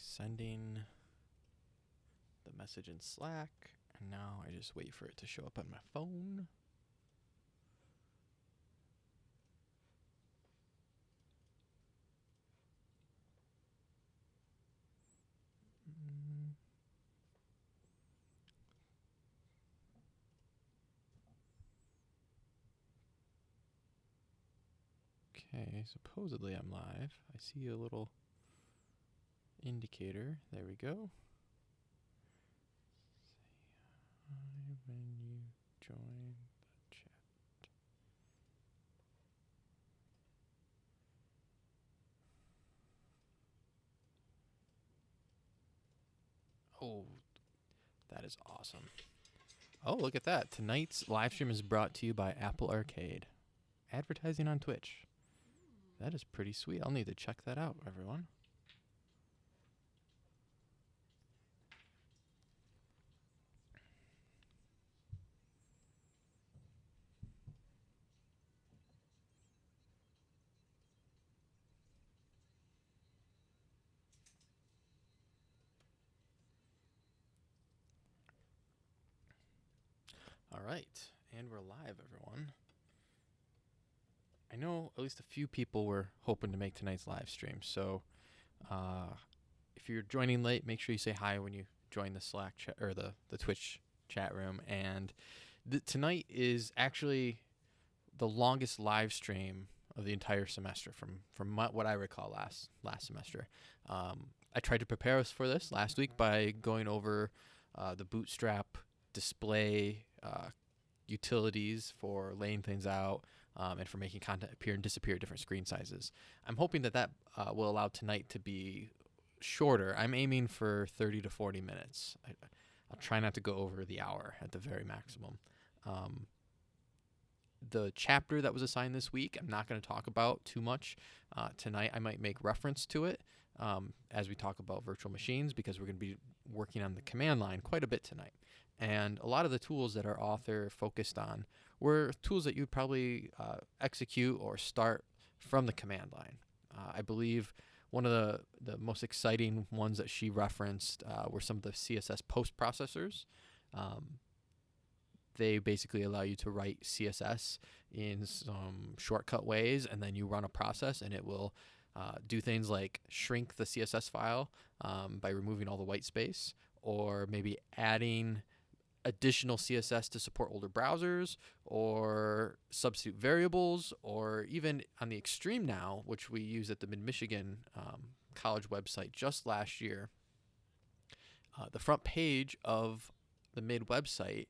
sending the message in Slack, and now I just wait for it to show up on my phone. Okay, supposedly I'm live. I see a little indicator. There we go. Say hi when you join the chat. Oh, that is awesome. Oh, look at that. Tonight's live stream is brought to you by Apple Arcade. Advertising on Twitch. That is pretty sweet. I'll need to check that out, everyone. All right, and we're live, everyone. I know at least a few people were hoping to make tonight's live stream, so uh, if you're joining late, make sure you say hi when you join the Slack chat or the the Twitch chat room. And th- tonight is actually the longest live stream of the entire semester, from from what I recall last last semester. Um, I tried to prepare us for this last week by going over uh, the Bootstrap display uh, utilities for laying things out um, and for making content appear and disappear at different screen sizes. I'm hoping that that uh, will allow tonight to be shorter. I'm aiming for 30 to 40 minutes. I, I'll try not to go over the hour at the very maximum. Um, the chapter that was assigned this week, I'm not going to talk about too much uh, tonight. I might make reference to it um, as we talk about virtual machines because we're going to be working on the command line quite a bit tonight. And a lot of the tools that our author focused on were tools that you'd probably uh, execute or start from the command line. Uh, I believe one of the, the most exciting ones that she referenced uh, were some of the CSS post processors. Um, they basically allow you to write CSS in some shortcut ways, and then you run a process, and it will uh, do things like shrink the CSS file um, by removing all the white space, or maybe adding additional CSS to support older browsers or substitute variables, or even on the extreme now, which we use at the Mid Michigan um, College website just last year. Uh, the front page of the Mid website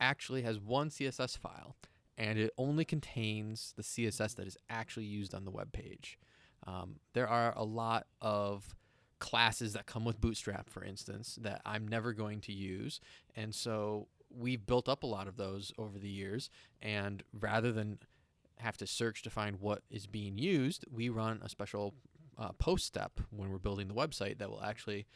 actually has one CSS file, and it only contains the CSS that is actually used on the web page. Um, there are a lot of classes that come with Bootstrap, for instance, that I'm never going to use. And so we've built up a lot of those over the years. And rather than have to search to find what is being used, we run a special uh, post step when we're building the website that will actually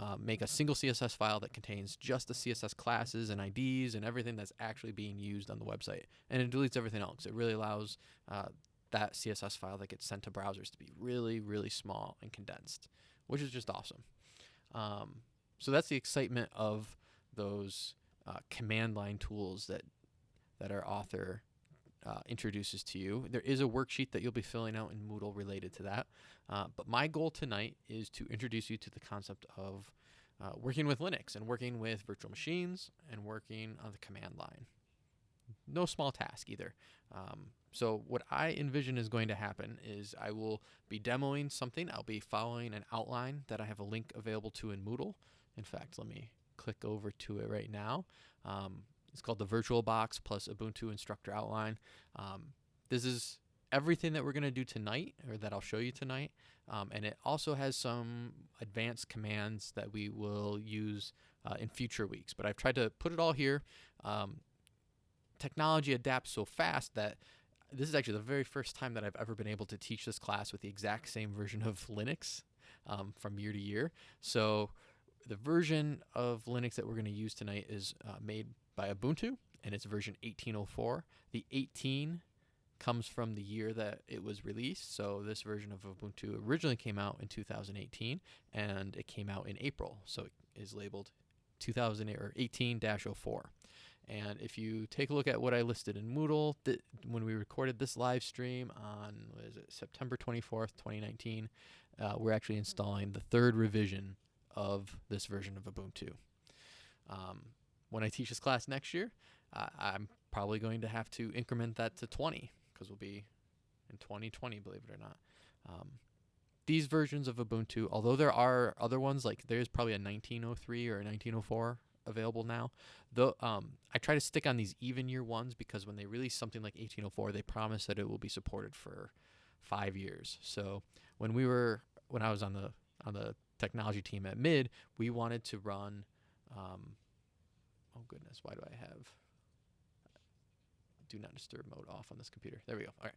uh, make a single CSS file that contains just the CSS classes and IDs and everything that's actually being used on the website. And it deletes everything else. It really allows uh, that CSS file that gets sent to browsers to be really, really small and condensed which is just awesome. Um, so that's the excitement of those uh, command line tools that that our author uh, introduces to you. There is a worksheet that you'll be filling out in Moodle related to that. Uh, but my goal tonight is to introduce you to the concept of uh, working with Linux and working with virtual machines and working on the command line. No small task either. Um, so what I envision is going to happen is I will be demoing something. I'll be following an outline that I have a link available to in Moodle. In fact, let me click over to it right now. Um, it's called the VirtualBox plus Ubuntu Instructor Outline. Um, this is everything that we're going to do tonight, or that I'll show you tonight. Um, and it also has some advanced commands that we will use uh, in future weeks. But I've tried to put it all here. Um, technology adapts so fast that this is actually the very first time that I've ever been able to teach this class with the exact same version of Linux um, from year to year. So the version of Linux that we're going to use tonight is uh, made by Ubuntu, and it's version 1804. The 18 comes from the year that it was released. So this version of Ubuntu originally came out in 2018, and it came out in April. So it is labeled 2018-04. And if you take a look at what I listed in Moodle, th- when we recorded this live stream on it, September 24th, 2019, uh, we're actually installing the third revision of this version of Ubuntu. Um, when I teach this class next year, uh, I'm probably going to have to increment that to 20 because we'll be in 2020, believe it or not. Um, these versions of Ubuntu, although there are other ones, like there's probably a 1903 or a 1904 available now. Though um, I try to stick on these even year ones because when they release something like 1804, they promise that it will be supported for five years. So when we were when I was on the on the technology team at Mid, we wanted to run. Um, oh goodness, why do I have do not disturb mode off on this computer? There we go. All right.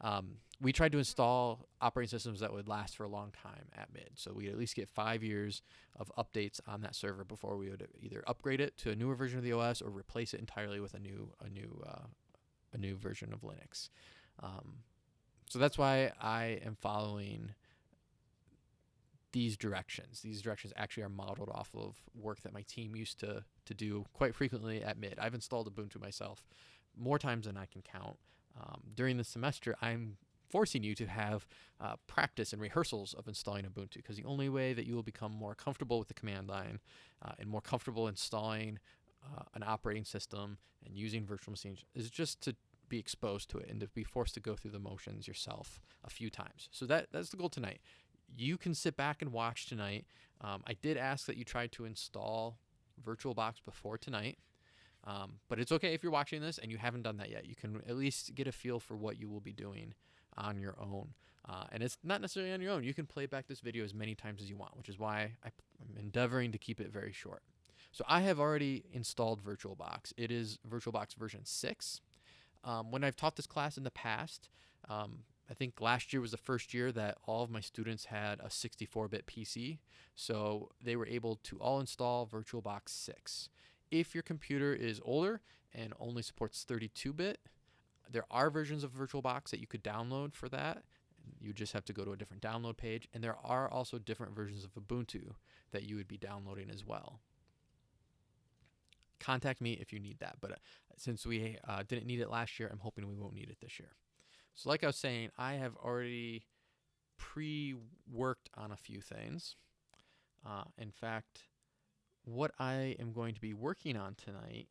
Um, we tried to install operating systems that would last for a long time at mid. So we'd at least get five years of updates on that server before we would either upgrade it to a newer version of the os or replace it entirely with a new a new uh, a new version of linux. Um, so that's why i am following these directions. These directions actually are modeled off of work that my team used to to do quite frequently at mid. I've installed ubuntu myself more times than i can count um, during the semester, I'm forcing you to have uh, practice and rehearsals of installing Ubuntu because the only way that you will become more comfortable with the command line uh, and more comfortable installing uh, an operating system and using virtual machines is just to be exposed to it and to be forced to go through the motions yourself a few times. So that that's the goal tonight. You can sit back and watch tonight. Um, I did ask that you try to install VirtualBox before tonight. Um, but it's okay if you're watching this and you haven't done that yet. You can at least get a feel for what you will be doing on your own. Uh, and it's not necessarily on your own. You can play back this video as many times as you want, which is why I'm endeavoring to keep it very short. So I have already installed VirtualBox. It is VirtualBox version 6. Um, when I've taught this class in the past, um, I think last year was the first year that all of my students had a 64-bit PC. So they were able to all install VirtualBox 6. If your computer is older and only supports 32-bit, there are versions of VirtualBox that you could download for that. You just have to go to a different download page. And there are also different versions of Ubuntu that you would be downloading as well. Contact me if you need that. But uh, since we uh, didn't need it last year, I'm hoping we won't need it this year. So like I was saying, I have already pre-worked on a few things. Uh, in fact, what I am going to be working on tonight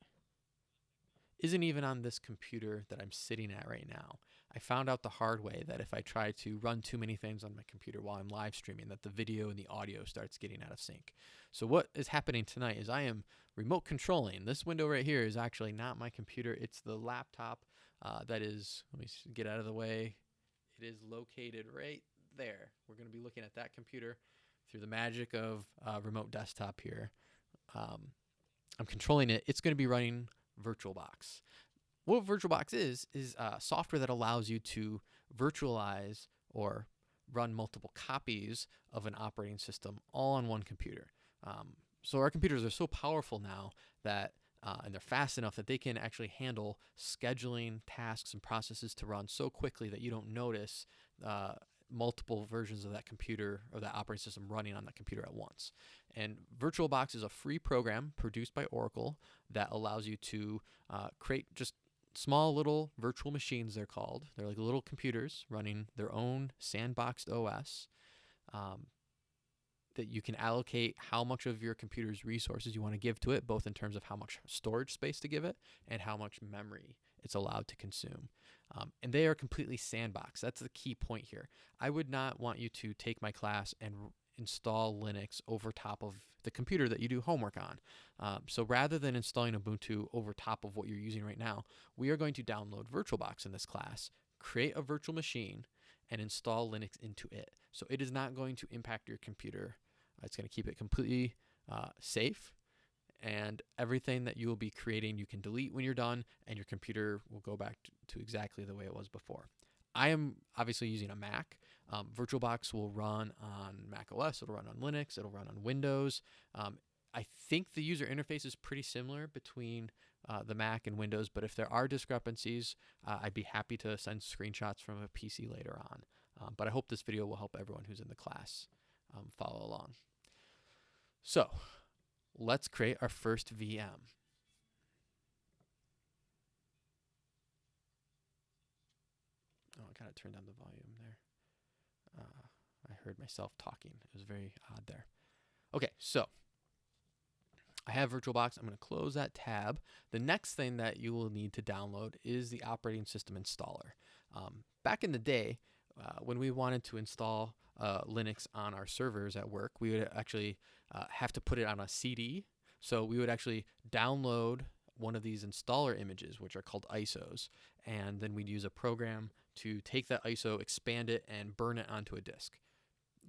isn't even on this computer that I'm sitting at right now. I found out the hard way that if I try to run too many things on my computer while I'm live streaming, that the video and the audio starts getting out of sync. So what is happening tonight is I am remote controlling. This window right here is actually not my computer. It's the laptop uh, that is, let me get out of the way. It is located right there. We're going to be looking at that computer through the magic of uh, remote desktop here um, I'm controlling it, it's going to be running VirtualBox. What VirtualBox is, is uh, software that allows you to virtualize or run multiple copies of an operating system all on one computer. Um, so our computers are so powerful now that uh, and they're fast enough that they can actually handle scheduling tasks and processes to run so quickly that you don't notice uh, multiple versions of that computer or that operating system running on that computer at once. And VirtualBox is a free program produced by Oracle that allows you to uh, create just small little virtual machines, they're called. They're like little computers running their own sandboxed OS. Um, that you can allocate how much of your computer's resources you want to give to it, both in terms of how much storage space to give it and how much memory it's allowed to consume. Um, and they are completely sandbox. That's the key point here. I would not want you to take my class and install Linux over top of the computer that you do homework on. Um, so rather than installing Ubuntu over top of what you're using right now, we are going to download VirtualBox in this class, create a virtual machine, and install Linux into it. So it is not going to impact your computer. Uh, it's going to keep it completely uh, safe and everything that you will be creating you can delete when you're done and your computer will go back to, exactly the way it was before. I am obviously using a Mac. Um, VirtualBox will run on Mac OS, it'll run on Linux, it'll run on Windows. Um, I think the user interface is pretty similar between uh, the Mac and Windows, but if there are discrepancies, uh, I'd be happy to send screenshots from a PC later on. Um, but I hope this video will help everyone who's in the class um, follow along. So let's create our first VM. Oh, I gotta turn down the volume there. Uh, I heard myself talking. It was very odd there. Okay, so I have VirtualBox. I'm going to close that tab. The next thing that you will need to download is the operating system installer. Um, back in the day, uh, when we wanted to install uh, Linux on our servers at work, we would actually uh, have to put it on a CD. So we would actually download one of these installer images, which are called ISOs, and then we'd use a program to take that ISO, expand it, and burn it onto a disk.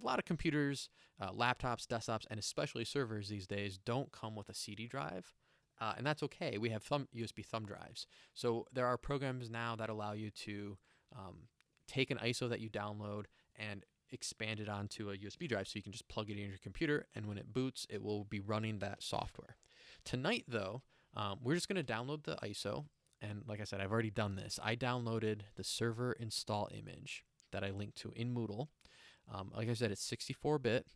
A lot of computers, uh, laptops, desktops, and especially servers these days don't come with a CD drive. Uh, and that's okay. We have thumb, USB thumb drives. So there are programs now that allow you to um, take an ISO that you download and expand it onto a USB drive so you can just plug it in your computer and when it boots it will be running that software. Tonight though um, we're just going to download the ISO and like I said I've already done this. I downloaded the server install image that I linked to in Moodle. Um, like I said it's 64 bit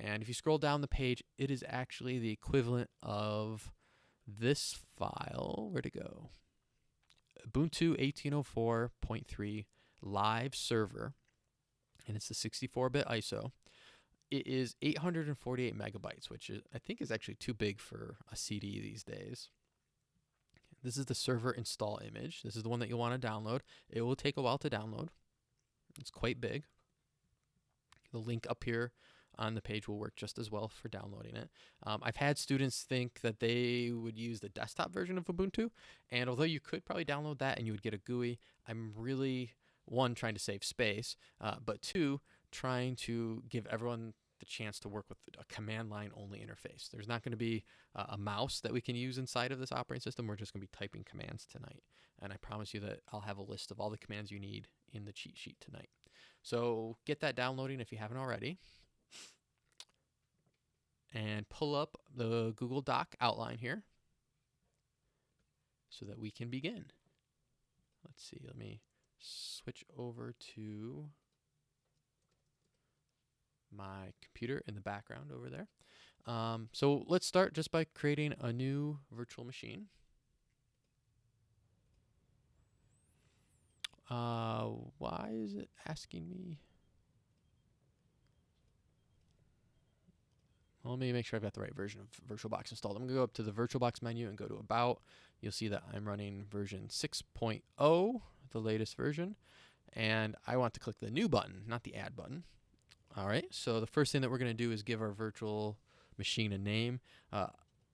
and if you scroll down the page it is actually the equivalent of this file. Where'd it go? Ubuntu 1804.3 live server and it's the 64-bit ISO. It is 848 megabytes, which is, I think is actually too big for a CD these days. This is the server install image. This is the one that you'll want to download. It will take a while to download. It's quite big. The link up here on the page will work just as well for downloading it. Um, I've had students think that they would use the desktop version of Ubuntu, and although you could probably download that and you would get a GUI, I'm really one, trying to save space, uh, but two, trying to give everyone the chance to work with a command line only interface. There's not going to be uh, a mouse that we can use inside of this operating system. We're just going to be typing commands tonight. And I promise you that I'll have a list of all the commands you need in the cheat sheet tonight. So get that downloading if you haven't already. And pull up the Google Doc outline here so that we can begin. Let's see, let me switch over to my computer in the background over there. Um, so let's start just by creating a new virtual machine. Uh, why is it asking me? Well, let me make sure I've got the right version of VirtualBox installed. I'm going to go up to the VirtualBox menu and go to About. You'll see that I'm running version 6.0 the latest version. And I want to click the new button, not the add button. All right, so the first thing that we're going to do is give our virtual machine a name. Uh,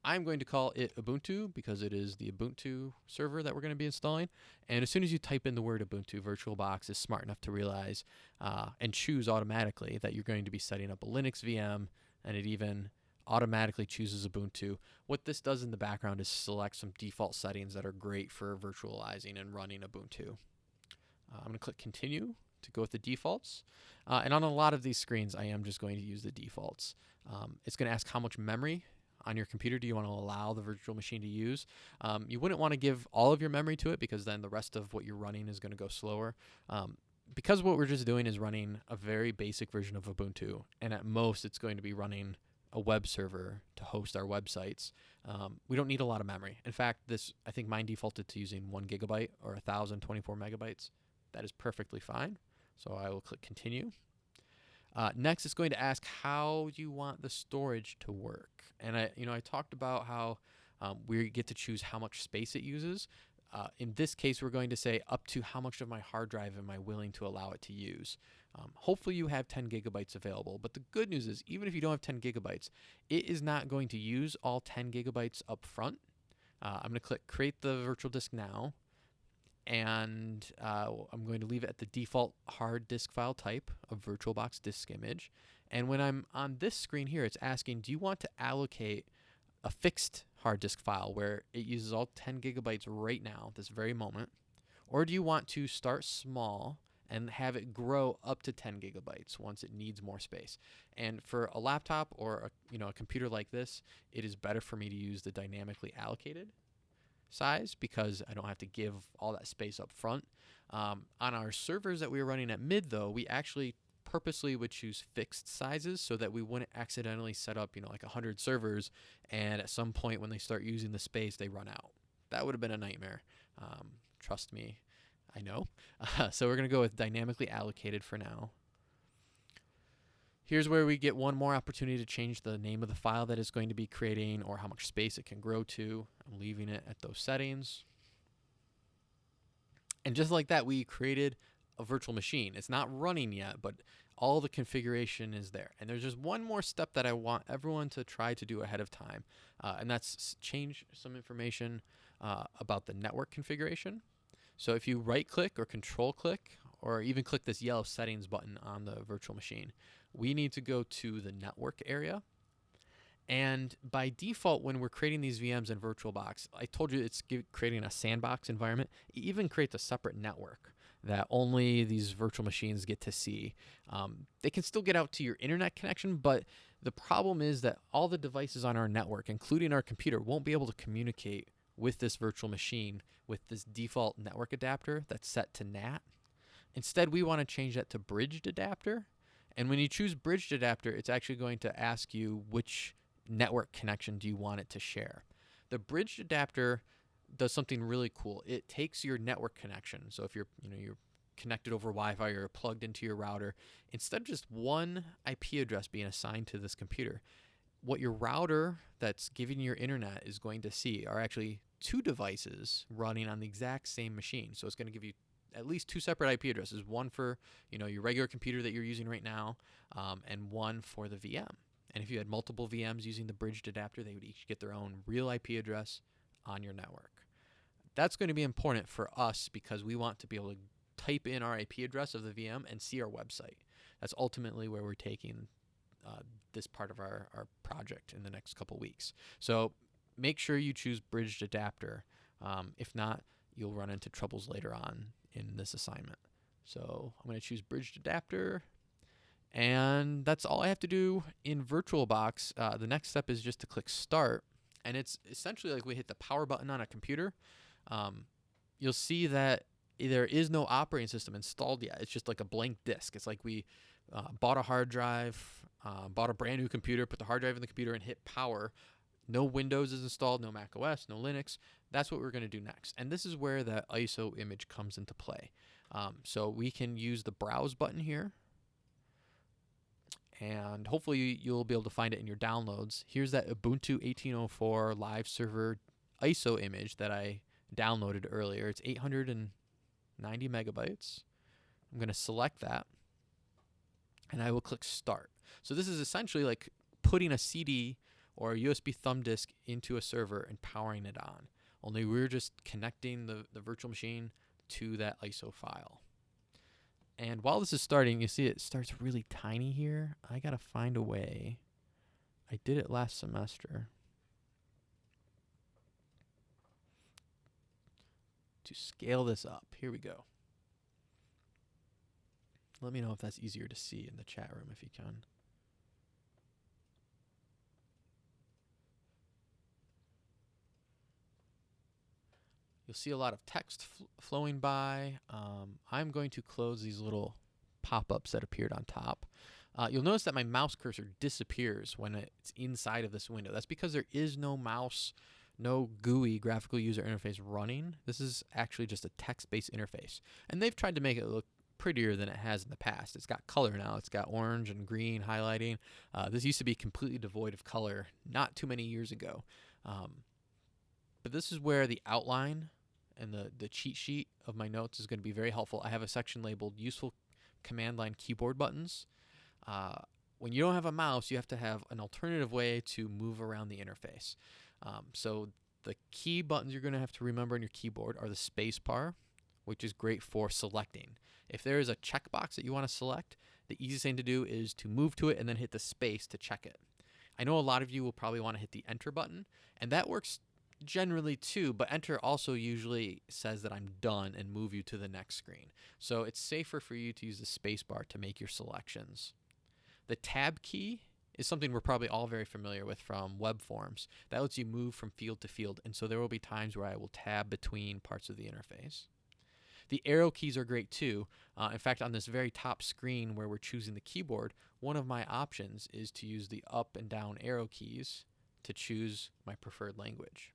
I'm going to call it Ubuntu because it is the Ubuntu server that we're going to be installing. And as soon as you type in the word Ubuntu, VirtualBox is smart enough to realize uh, and choose automatically that you're going to be setting up a Linux VM, and it even automatically chooses Ubuntu. What this does in the background is select some default settings that are great for virtualizing and running Ubuntu. Uh, I'm going to click continue to go with the defaults. Uh, and on a lot of these screens, I am just going to use the defaults. Um, it's going to ask how much memory on your computer do you want to allow the virtual machine to use. Um, you wouldn't want to give all of your memory to it because then the rest of what you're running is going to go slower. Um, because what we're just doing is running a very basic version of Ubuntu, and at most it's going to be running a web server to host our websites. Um, we don't need a lot of memory. In fact, this I think mine defaulted to using one gigabyte or 1024 megabytes. That is perfectly fine. So I will click continue. Uh, next, it's going to ask how you want the storage to work. And I, you know, I talked about how um, we get to choose how much space it uses. Uh, in this case, we're going to say up to how much of my hard drive am I willing to allow it to use. Um, hopefully you have 10 gigabytes available, but the good news is even if you don't have 10 gigabytes, it is not going to use all 10 gigabytes up front. Uh, I'm going to click create the virtual disk now, and uh, I'm going to leave it at the default hard disk file type of VirtualBox disk image. And when I'm on this screen here, it's asking, do you want to allocate a fixed hard disk file where it uses all 10 gigabytes right now, this very moment? Or do you want to start small and have it grow up to 10 gigabytes once it needs more space. And for a laptop or a, you know a computer like this, it is better for me to use the dynamically allocated. size because I don't have to give all that space up front. Um, on our servers that we were running at mid though, we actually purposely would choose fixed sizes so that we wouldn't accidentally set up, you know, like 100 servers and at some point when they start using the space, they run out. That would have been a nightmare. Um, trust me, I know. Uh, so we're going to go with dynamically allocated for now. Here's where we get one more opportunity to change the name of the file that it's going to be creating or how much space it can grow to. I'm leaving it at those settings. And just like that, we created a virtual machine. It's not running yet, but all the configuration is there. And there's just one more step that I want everyone to try to do ahead of time, uh, and that's change some information uh, about the network configuration. So if you right click or control click, or even click this yellow settings button on the virtual machine, we need to go to the network area. And by default, when we're creating these VMs in VirtualBox, I told you it's creating a sandbox environment. It even creates a separate network that only these virtual machines get to see. Um, they can still get out to your internet connection, but the problem is that all the devices on our network, including our computer, won't be able to communicate with this virtual machine with this default network adapter that's set to NAT. Instead, we want to change that to bridged adapter. And when you choose bridged adapter, it's actually going to ask you which network connection do you want it to share. The bridged adapter does something really cool. It takes your network connection. So if you're, you know, you're connected over Wi-Fi or plugged into your router, instead of just one IP address being assigned to this computer, what your router that's giving your internet is going to see are actually two devices running on the exact same machine. So it's going to give you at least two separate IP addresses, one for you know your regular computer that you're using right now, um, and one for the VM. And if you had multiple VMs using the bridged adapter, they would each get their own real IP address on your network. That's going to be important for us because we want to be able to type in our IP address of the VM and see our website. That's ultimately where we're taking uh, this part of our, our project in the next couple weeks. So make sure you choose bridged adapter. Um, if not, you'll run into troubles later on in this assignment. So I'm going to choose bridged adapter. And that's all I have to do in VirtualBox. Uh, the next step is just to click Start. And it's essentially like we hit the power button on a computer um, you'll see that there is no operating system installed yet. It's just like a blank disk. It's like we uh, bought a hard drive, uh, bought a brand new computer, put the hard drive in the computer, and hit power. No Windows is installed, no Mac OS, no Linux. That's what we're going to do next. And this is where the ISO image comes into play. Um, so we can use the browse button here. And hopefully you'll be able to find it in your downloads. Here's that Ubuntu 1804 live server ISO image that I downloaded earlier. It's 890 megabytes. I'm going to select that and I will click start. So this is essentially like putting a CD or a USB thumb disk into a server and powering it on. Only we're just connecting the, the virtual machine to that ISO file. And while this is starting, you see it starts really tiny here. I got to find a way. I did it last semester. to scale this up. Here we go. Let me know if that's easier to see in the chat room if you can. You'll see a lot of text fl flowing by. Um, I'm going to close these little pop-ups that appeared on top. Uh, you'll notice that my mouse cursor disappears when it's inside of this window. That's because there is no mouse no GUI graphical user interface running. This is actually just a text-based interface. And they've tried to make it look prettier than it has in the past. It's got color now. It's got orange and green highlighting. Uh, this used to be completely devoid of color not too many years ago. Um, but this is where the outline and the, the cheat sheet of my notes is going to be very helpful. I have a section labeled useful command line keyboard buttons. Uh, when you don't have a mouse, you have to have an alternative way to move around the interface. Um, so the key buttons you're going to have to remember on your keyboard are the space bar, which is great for selecting. If there is a checkbox that you want to select, the easiest thing to do is to move to it and then hit the space to check it. I know a lot of you will probably want to hit the enter button, and that works generally two, but enter also usually says that I'm done and move you to the next screen. So it's safer for you to use the space bar to make your selections. The tab key is something we're probably all very familiar with from web forms. That lets you move from field to field, and so there will be times where I will tab between parts of the interface. The arrow keys are great too. Uh, in fact, on this very top screen where we're choosing the keyboard, one of my options is to use the up and down arrow keys to choose my preferred language.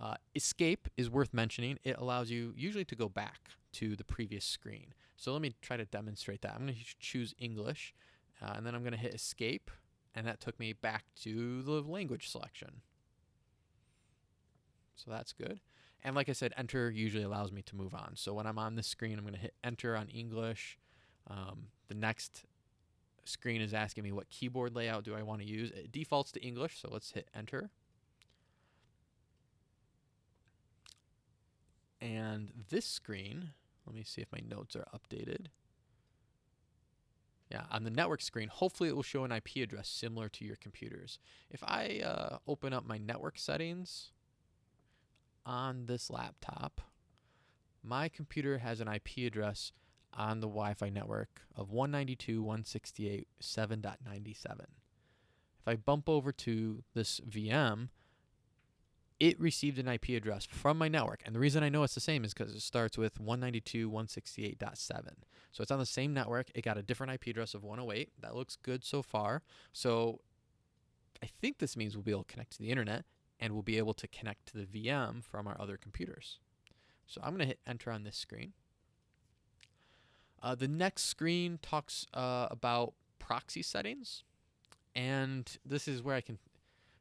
Uh, escape is worth mentioning. It allows you usually to go back to the previous screen. So let me try to demonstrate that. I'm going to choose English, uh, and then I'm going to hit escape, and that took me back to the language selection. So that's good. And like I said, enter usually allows me to move on. So when I'm on this screen, I'm going to hit enter on English. Um, the next screen is asking me what keyboard layout do I want to use. It defaults to English, so let's hit enter. And this screen, let me see if my notes are updated. Yeah, on the network screen, hopefully it will show an IP address similar to your computer's. If I uh, open up my network settings on this laptop, my computer has an IP address on the Wi-Fi network of 192.168.7.97. If I bump over to this VM, it received an IP address from my network. And the reason I know it's the same is because it starts with 192.168.7. So it's on the same network. It got a different IP address of 108. That looks good so far. So I think this means we'll be able to connect to the internet and we'll be able to connect to the VM from our other computers. So I'm going to hit enter on this screen. Uh, the next screen talks uh, about proxy settings. And this is where I can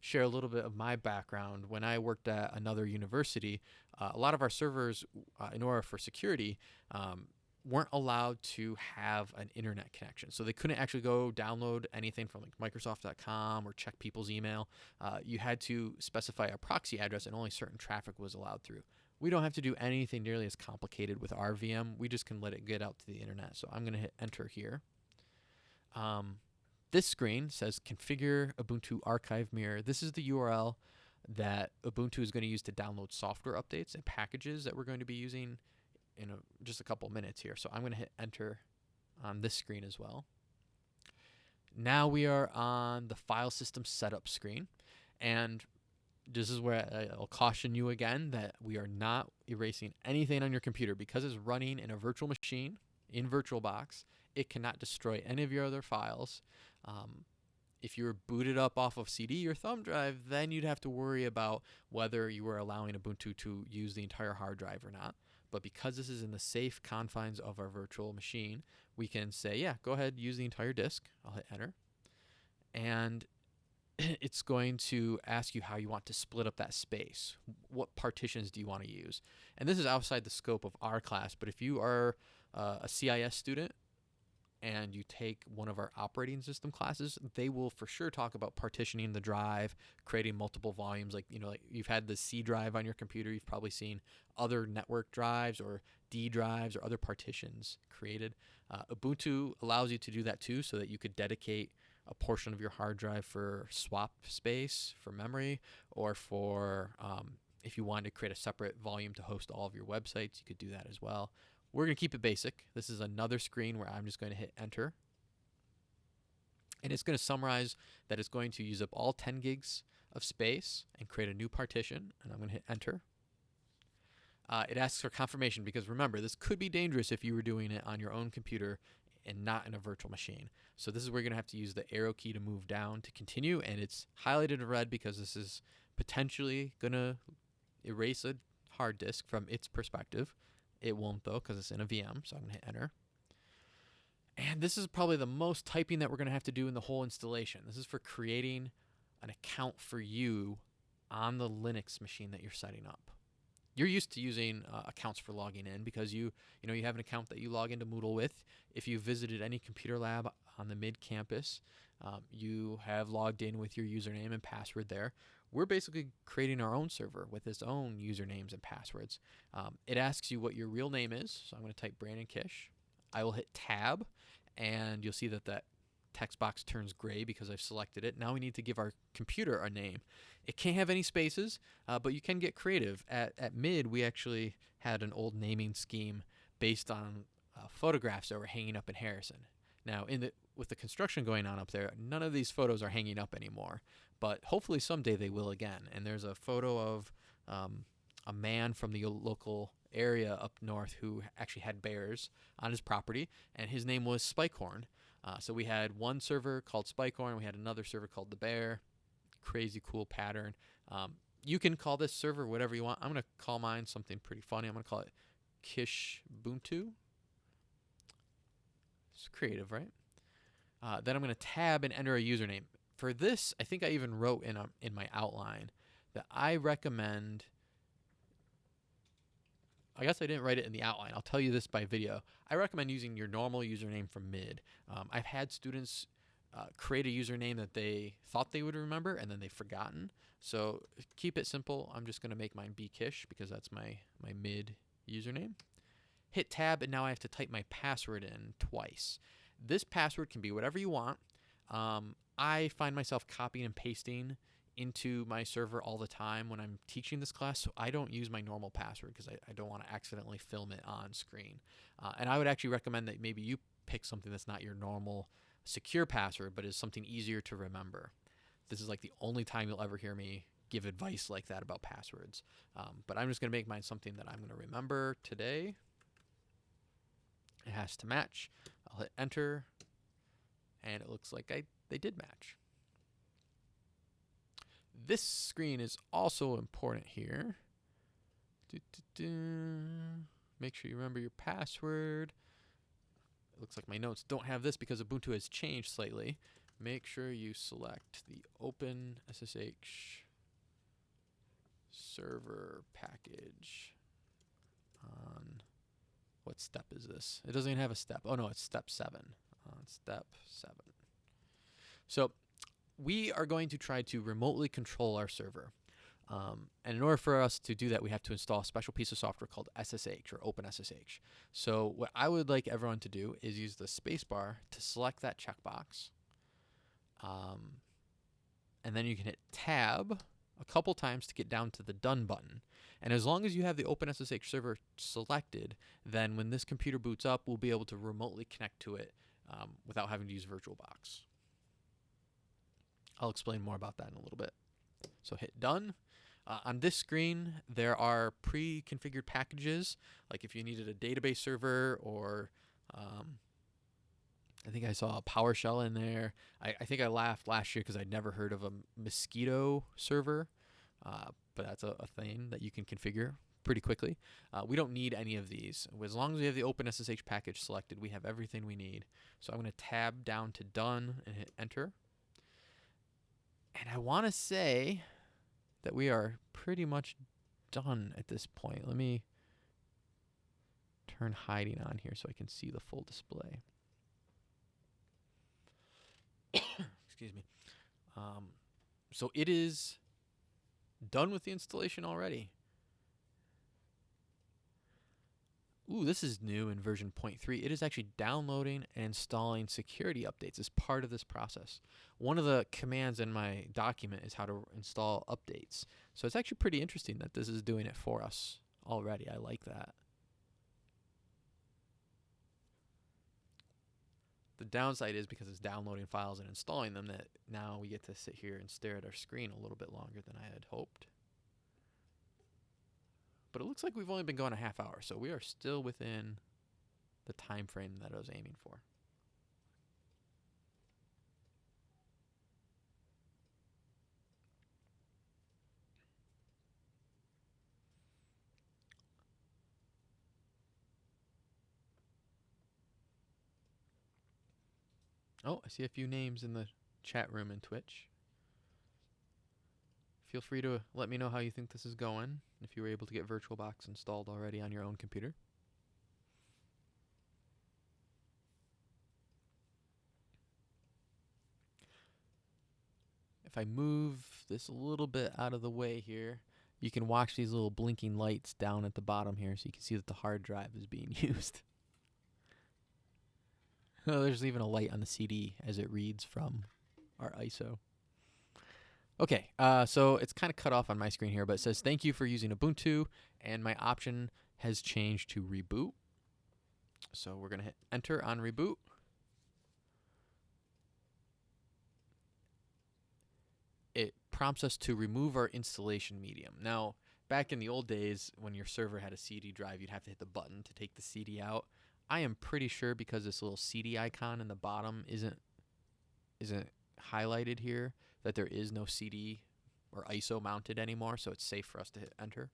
share a little bit of my background. When I worked at another university, uh, a lot of our servers, uh, in order for security, um, weren't allowed to have an internet connection. So they couldn't actually go download anything from like Microsoft.com or check people's email. Uh, you had to specify a proxy address and only certain traffic was allowed through. We don't have to do anything nearly as complicated with our VM. We just can let it get out to the internet. So I'm going to hit enter here. Um, this screen says configure Ubuntu archive mirror. This is the URL that Ubuntu is going to use to download software updates and packages that we're going to be using in a, just a couple minutes here. So I'm going to hit enter on this screen as well. Now we are on the file system setup screen. And this is where I'll caution you again that we are not erasing anything on your computer because it's running in a virtual machine in VirtualBox. It cannot destroy any of your other files. Um, if you were booted up off of CD or thumb drive, then you'd have to worry about whether you were allowing Ubuntu to use the entire hard drive or not. But because this is in the safe confines of our virtual machine, we can say, yeah, go ahead, use the entire disk. I'll hit enter. And it's going to ask you how you want to split up that space. What partitions do you want to use? And this is outside the scope of our class, but if you are uh, a CIS student and you take one of our operating system classes, they will for sure talk about partitioning the drive, creating multiple volumes. Like, you know, like you've had the C drive on your computer, you've probably seen other network drives or D drives or other partitions created. Uh, Ubuntu allows you to do that too, so that you could dedicate a portion of your hard drive for swap space, for memory, or for um, if you wanted to create a separate volume to host all of your websites, you could do that as well. We're going to keep it basic. This is another screen where I'm just going to hit enter. And it's going to summarize that it's going to use up all 10 gigs of space and create a new partition. And I'm going to hit enter. Uh, it asks for confirmation because remember, this could be dangerous if you were doing it on your own computer and not in a virtual machine. So this is where you're going to have to use the arrow key to move down to continue. And it's highlighted in red because this is potentially going to erase a hard disk from its perspective. It won't though because it's in a VM, so I'm going to hit enter. And this is probably the most typing that we're going to have to do in the whole installation. This is for creating an account for you on the Linux machine that you're setting up. You're used to using uh, accounts for logging in because you, you know, you have an account that you log into Moodle with. If you visited any computer lab on the mid campus, um, you have logged in with your username and password there we're basically creating our own server with its own usernames and passwords. Um, it asks you what your real name is. So I'm going to type Brandon Kish. I will hit tab and you'll see that that text box turns gray because I've selected it. Now we need to give our computer a name. It can't have any spaces, uh, but you can get creative. At, at mid, we actually had an old naming scheme based on uh, photographs that were hanging up in Harrison. Now, in the with the construction going on up there, none of these photos are hanging up anymore. But hopefully someday they will again. And there's a photo of um, a man from the local area up north who actually had bears on his property, and his name was Spikehorn. Uh, so we had one server called Spikehorn, we had another server called the Bear. Crazy cool pattern. Um, you can call this server whatever you want. I'm going to call mine something pretty funny. I'm going to call it Kish Ubuntu. It's creative, right? Uh, then I'm going to tab and enter a username. For this, I think I even wrote in a, in my outline that I recommend. I guess I didn't write it in the outline. I'll tell you this by video. I recommend using your normal username from mid. Um, I've had students uh, create a username that they thought they would remember and then they've forgotten. So keep it simple. I'm just going to make mine bkish because that's my, my mid username. Hit tab and now I have to type my password in twice. This password can be whatever you want. Um, I find myself copying and pasting into my server all the time when I'm teaching this class, so I don't use my normal password because I, I, don't want to accidentally film it on screen. Uh, and I would actually recommend that maybe you pick something that's not your normal secure password, but is something easier to remember. This is like the only time you'll ever hear me give advice like that about passwords. Um, but I'm just going to make mine something that I'm going to remember today. It has to match. I'll hit enter, and it looks like I they did match. This screen is also important here. Make sure you remember your password. It looks like my notes don't have this because Ubuntu has changed slightly. Make sure you select the Open SSH server package on what step is this? It doesn't even have a step. Oh no, it's step seven. Uh, step seven. So we are going to try to remotely control our server. Um, and in order for us to do that, we have to install a special piece of software called SSH or OpenSSH. So what I would like everyone to do is use the spacebar to select that checkbox. Um, and then you can hit Tab a couple times to get down to the Done button. And as long as you have the OpenSSH server selected, then when this computer boots up, we'll be able to remotely connect to it um, without having to use VirtualBox. I'll explain more about that in a little bit. So hit done. Uh, on this screen, there are pre-configured packages, like if you needed a database server or um, I think I saw a PowerShell in there. I, I think I laughed last year because I'd never heard of a Mosquitto server. Uh, but that's a, a, thing that you can configure pretty quickly. Uh, we don't need any of these. As long as we have the OpenSSH package selected, we have everything we need. So I'm going to tab down to done and hit enter. And I want to say that we are pretty much done at this point. Let me turn hiding on here so I can see the full display. Excuse me. Um, so it is done with the installation already. Ooh, this is new in version 0.3. It is actually downloading and installing security updates as part of this process. One of the commands in my document is how to install updates. So it's actually pretty interesting that this is doing it for us already. I like that. The downside is because it's downloading files and installing them that now we get to sit here and stare at our screen a little bit longer than I had hoped. But it looks like we've only been going a half hour, so we are still within the time frame that I was aiming for. Oh, I see a few names in the chat room in Twitch. Feel free to let me know how you think this is going, if you were able to get VirtualBox installed already on your own computer. If I move this a little bit out of the way here, you can watch these little blinking lights down at the bottom here so you can see that the hard drive is being used. Oh, there's even a light on the CD as it reads from our ISO. Okay, uh, so it's kind of cut off on my screen here, but it says, thank you for using Ubuntu, and my option has changed to reboot. So we're going to hit enter on reboot. It prompts us to remove our installation medium. Now, back in the old days, when your server had a CD drive, you'd have to hit the button to take the CD out. I am pretty sure because this little CD icon in the bottom isn't isn't highlighted here that there is no CD or ISO mounted anymore, so it's safe for us to hit enter.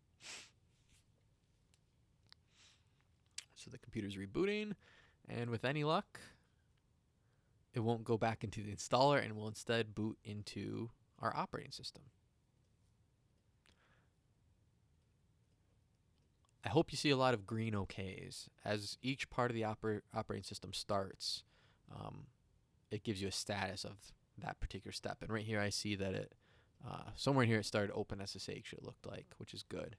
So the computer's rebooting, and with any luck, it won't go back into the installer and will instead boot into our operating system. I hope you see a lot of green OKs. As each part of the oper operating system starts, um, it gives you a status of that particular step. And right here I see that it, uh, somewhere in here it started OpenSSH it looked like, which is good.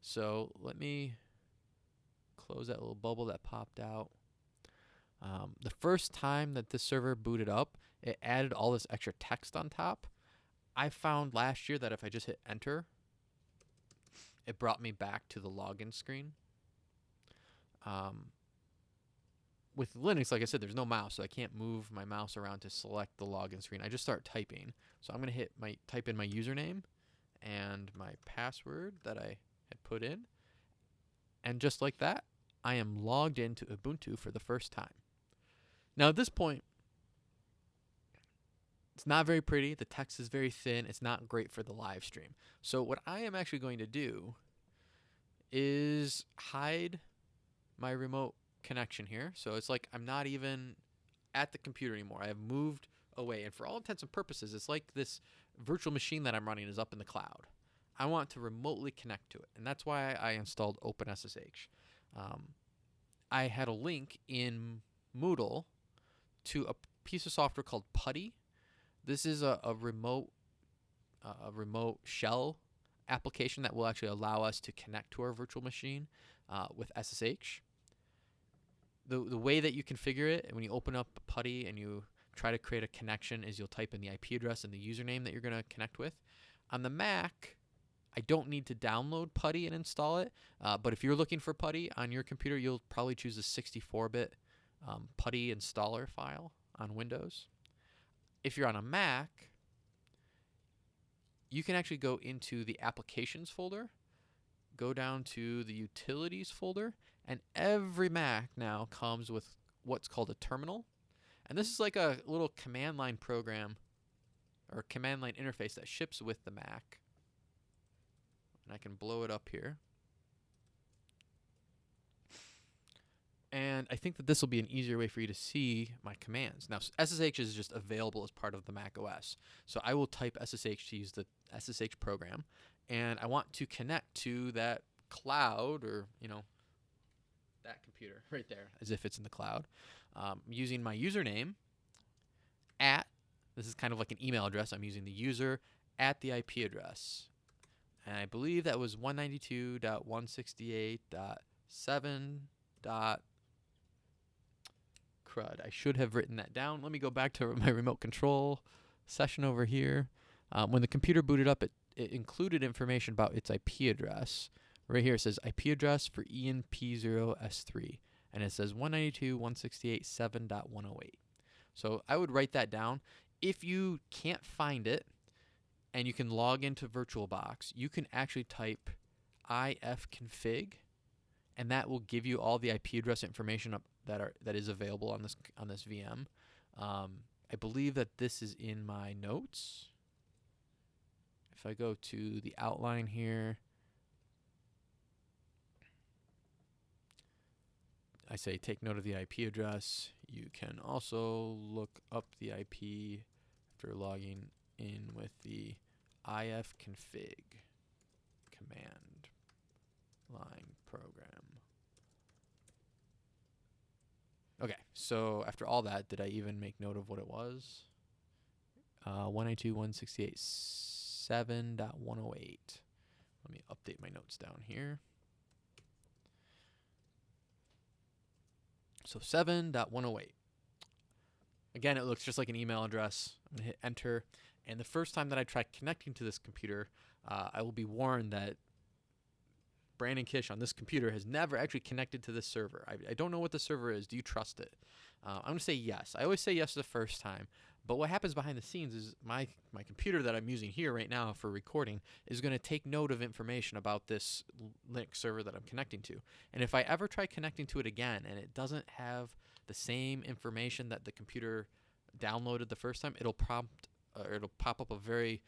So let me close that little bubble that popped out. Um, the first time that this server booted up, it added all this extra text on top. I found last year that if I just hit enter, it brought me back to the login screen. Um, with Linux, like I said, there's no mouse, so I can't move my mouse around to select the login screen. I just start typing. So I'm going to hit my type in my username and my password that I had put in. And just like that, I am logged into Ubuntu for the first time. Now at this point, it's not very pretty. The text is very thin. It's not great for the live stream. So what I am actually going to do is hide my remote connection here. So it's like I'm not even at the computer anymore. I have moved away. And for all intents and purposes, it's like this virtual machine that I'm running is up in the cloud. I want to remotely connect to it. And that's why I installed OpenSSH. Um, I had a link in Moodle to a piece of software called PuTTY. This is a, a remote uh, a remote shell application that will actually allow us to connect to our virtual machine uh, with SSH. The, the way that you configure it, when you open up PuTTY and you try to create a connection, is you'll type in the IP address and the username that you're going to connect with. On the Mac, I don't need to download PuTTY and install it, uh, but if you're looking for PuTTY on your computer, you'll probably choose a 64-bit um, PuTTY installer file on Windows. If you're on a Mac, you can actually go into the applications folder, go down to the utilities folder, and every Mac now comes with what's called a terminal. And this is like a little command line program or command line interface that ships with the Mac. And I can blow it up here. And I think that this will be an easier way for you to see my commands. Now, SSH is just available as part of the Mac OS. So I will type SSH to use the SSH program. And I want to connect to that cloud or, you know, that computer right there, as if it's in the cloud, um, using my username at, this is kind of like an email address. I'm using the user at the IP address. And I believe that was 192.168.7 crud. I should have written that down. Let me go back to my remote control session over here. Um, when the computer booted up, it, it included information about its IP address. Right here it says IP address for ENP0S3. And it says 192.168.7.108. So I would write that down. If you can't find it and you can log into VirtualBox, you can actually type ifconfig and that will give you all the IP address information that are that is available on this on this VM. Um, I believe that this is in my notes. If I go to the outline here, I say take note of the IP address. You can also look up the IP after logging in with the ifconfig command line program. Okay, so after all that, did I even make note of what it was? Uh, 192.168.7.108. Let me update my notes down here. So 7.108. Again, it looks just like an email address. I'm going to hit enter. And the first time that I try connecting to this computer, uh, I will be warned that Brandon Kish on this computer has never actually connected to this server. I, I don't know what the server is. Do you trust it? Uh, I'm going to say yes. I always say yes the first time, But what happens behind the scenes is my my computer that I'm using here right now for recording is going to take note of information about this Linux server that I'm connecting to. And if I ever try connecting to it again and it doesn't have the same information that the computer downloaded the first time, it'll prompt or it'll pop up a very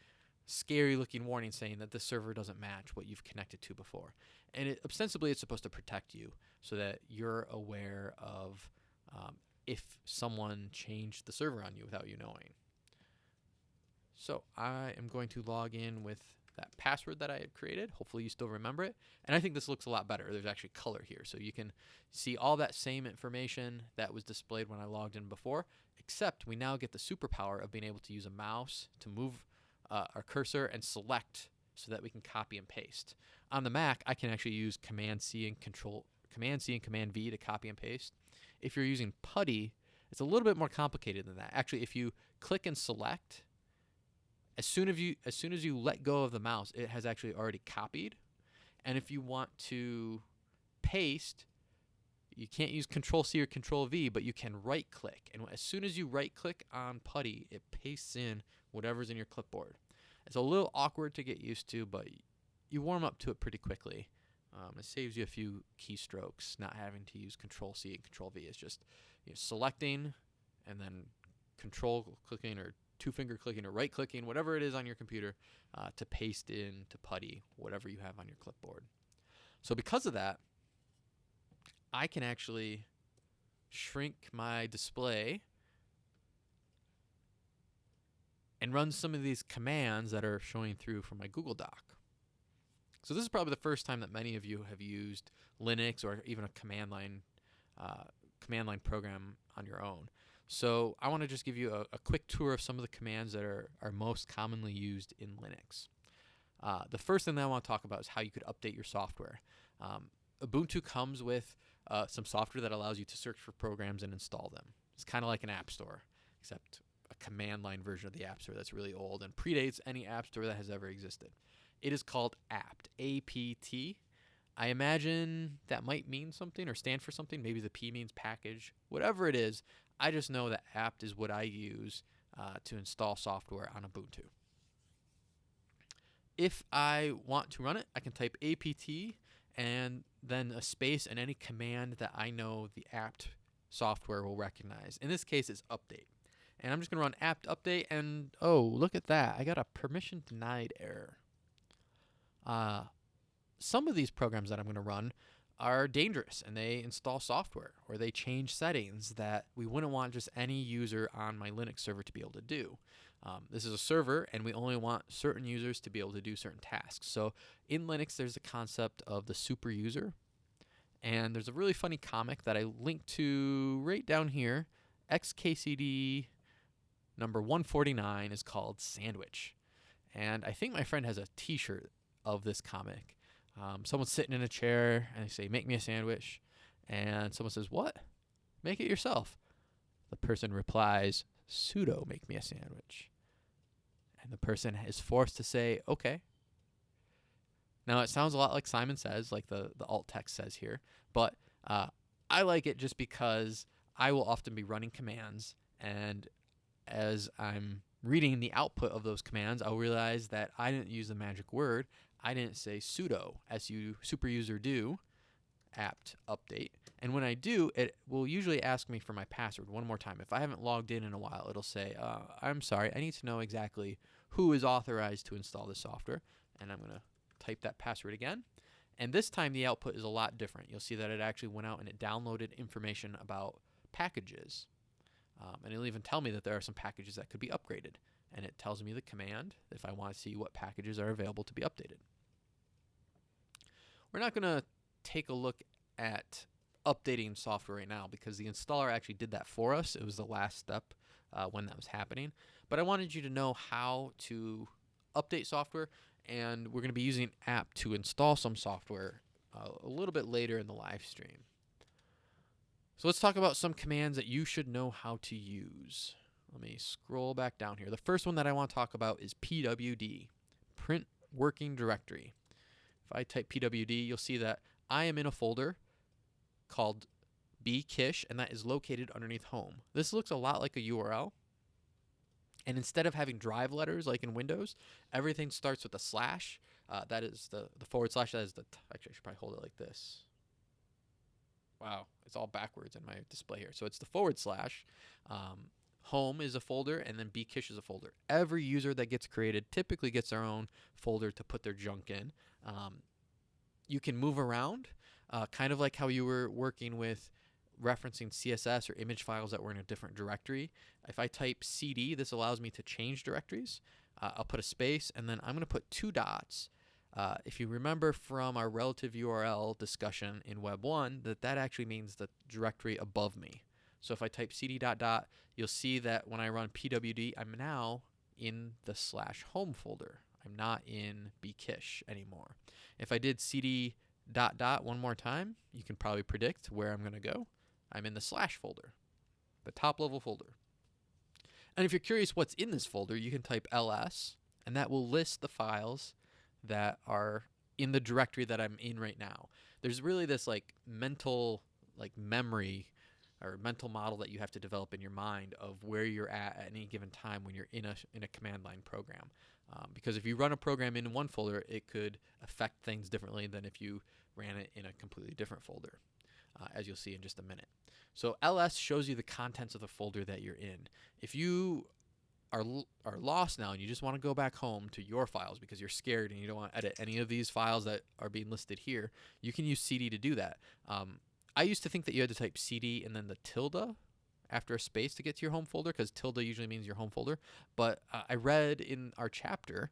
scary looking warning saying that the server doesn't match what you've connected to before. And it, ostensibly, it's supposed to protect you so that you're aware of um, if someone changed the server on you without you knowing. So I am going to log in with that password that I had created. Hopefully you still remember it. And I think this looks a lot better. There's actually color here. So you can see all that same information that was displayed when I logged in before, except we now get the superpower of being able to use a mouse to move uh, our cursor and select so that we can copy and paste. On the Mac, I can actually use Command C and Control Command C and Command V to copy and paste. If you're using PuTTY, it's a little bit more complicated than that. Actually, if you click and select, as soon as you as soon as you let go of the mouse, it has actually already copied. And if you want to paste, you can't use Control C or Control V, but you can right click. And as soon as you right click on PuTTY, it pastes in whatever's in your clipboard. It's a little awkward to get used to, but you warm up to it pretty quickly. Um, it saves you a few keystrokes, not having to use Control C and Control V. It's just you know, selecting and then Control clicking or two finger clicking or right clicking, whatever it is on your computer, uh, to paste in to PuTTY whatever you have on your clipboard. So because of that, I can actually shrink my display and run some of these commands that are showing through from my Google Doc. So this is probably the first time that many of you have used Linux or even a command line uh, command line program on your own. So I want to just give you a, a, quick tour of some of the commands that are, are most commonly used in Linux. Uh, the first thing that I want to talk about is how you could update your software. Um, Ubuntu comes with uh, some software that allows you to search for programs and install them. It's kind of like an app store, except command line version of the App Store that's really old and predates any App Store that has ever existed. It is called apt, A-P-T. I imagine that might mean something or stand for something. Maybe the P means package. Whatever it is, I just know that apt is what I use uh, to install software on Ubuntu. If I want to run it, I can type apt and then a space and any command that I know the apt software will recognize. In this case, it's update. And I'm just going to run apt update and oh, look at that. I got a permission denied error. Uh, some of these programs that I'm going to run are dangerous and they install software or they change settings that we wouldn't want just any user on my Linux server to be able to do. Um, this is a server and we only want certain users to be able to do certain tasks. So in Linux, there's a concept of the super user. And there's a really funny comic that I linked to right down here. XKCD number 149 is called Sandwich. And I think my friend has a t shirt of this comic. Um, someone's sitting in a chair and they say, Make me a sandwich. And someone says, What? Make it yourself. The person replies, Sudo make me a sandwich. And the person is forced to say, Okay. Now it sounds a lot like Simon says, like the, the alt text says here, but uh, I like it just because I will often be running commands and as I'm reading the output of those commands, I'll realize that I didn't use the magic word. I didn't say sudo, as you super user do, apt update. And when I do, it will usually ask me for my password one more time. If I haven't logged in in a while, it'll say, uh, I'm sorry, I need to know exactly who is authorized to install this software. And I'm going to type that password again. And this time the output is a lot different. You'll see that it actually went out and it downloaded information about packages. Um, and it'll even tell me that there are some packages that could be upgraded. And it tells me the command if I want to see what packages are available to be updated. We're not going to take a look at updating software right now because the installer actually did that for us. It was the last step uh, when that was happening. But I wanted you to know how to update software and we're going to be using an app to install some software uh, a little bit later in the live stream. So let's talk about some commands that you should know how to use. Let me scroll back down here. The first one that I want to talk about is pwd, print working directory. If I type pwd, you'll see that I am in a folder called bkish, and that is located underneath home. This looks a lot like a URL. And instead of having drive letters like in Windows, everything starts with a slash. Uh, that is the, the forward slash. That is the, actually, I should probably hold it like this. Wow, it's all backwards in my display here. So it's the forward slash. Um, home is a folder, and then bkish is a folder. Every user that gets created typically gets their own folder to put their junk in. Um, you can move around, uh, kind of like how you were working with referencing CSS or image files that were in a different directory. If I type cd, this allows me to change directories. Uh, I'll put a space, and then I'm going to put two dots. Uh, if you remember from our relative URL discussion in Web 1, that that actually means the directory above me. So if I type cd dot dot, you'll see that when I run pwd, I'm now in the slash home folder. I'm not in bkish anymore. If I did cd dot dot one more time, you can probably predict where I'm going to go. I'm in the slash folder, the top level folder. And if you're curious what's in this folder, you can type ls, and that will list the files that are in the directory that I'm in right now. There's really this like mental like memory or mental model that you have to develop in your mind of where you're at at any given time when you're in a in a command line program. Um, because if you run a program in one folder, it could affect things differently than if you ran it in a completely different folder, uh, as you'll see in just a minute. So ls shows you the contents of the folder that you're in. If you are are lost now and you just want to go back home to your files because you're scared and you don't want to edit any of these files that are being listed here, you can use cd to do that. Um, I used to think that you had to type cd and then the tilde after a space to get to your home folder because tilde usually means your home folder. But uh, I read in our chapter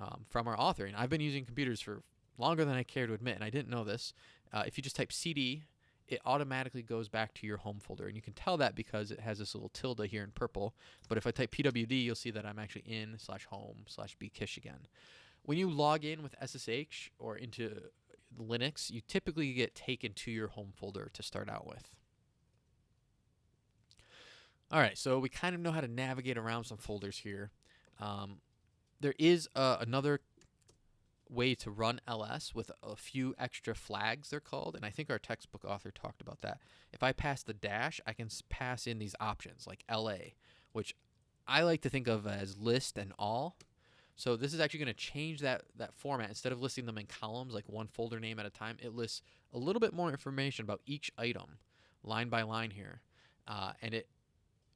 um, from our author, and I've been using computers for longer than I care to admit, and I didn't know this. Uh, if you just type cd, it automatically goes back to your home folder. And you can tell that because it has this little tilde here in purple. But if I type pwd, you'll see that I'm actually in slash home slash bkish again. When you log in with SSH or into Linux, you typically get taken to your home folder to start out with. All right, so we kind of know how to navigate around some folders here. Um, there is uh, another way to run ls with a few extra flags they're called and i think our textbook author talked about that if i pass the dash i can pass in these options like la which i like to think of as list and all so this is actually going to change that that format. Instead of listing them in columns like one folder name at a time, it lists a little bit more information about each item, line by line here, uh, and it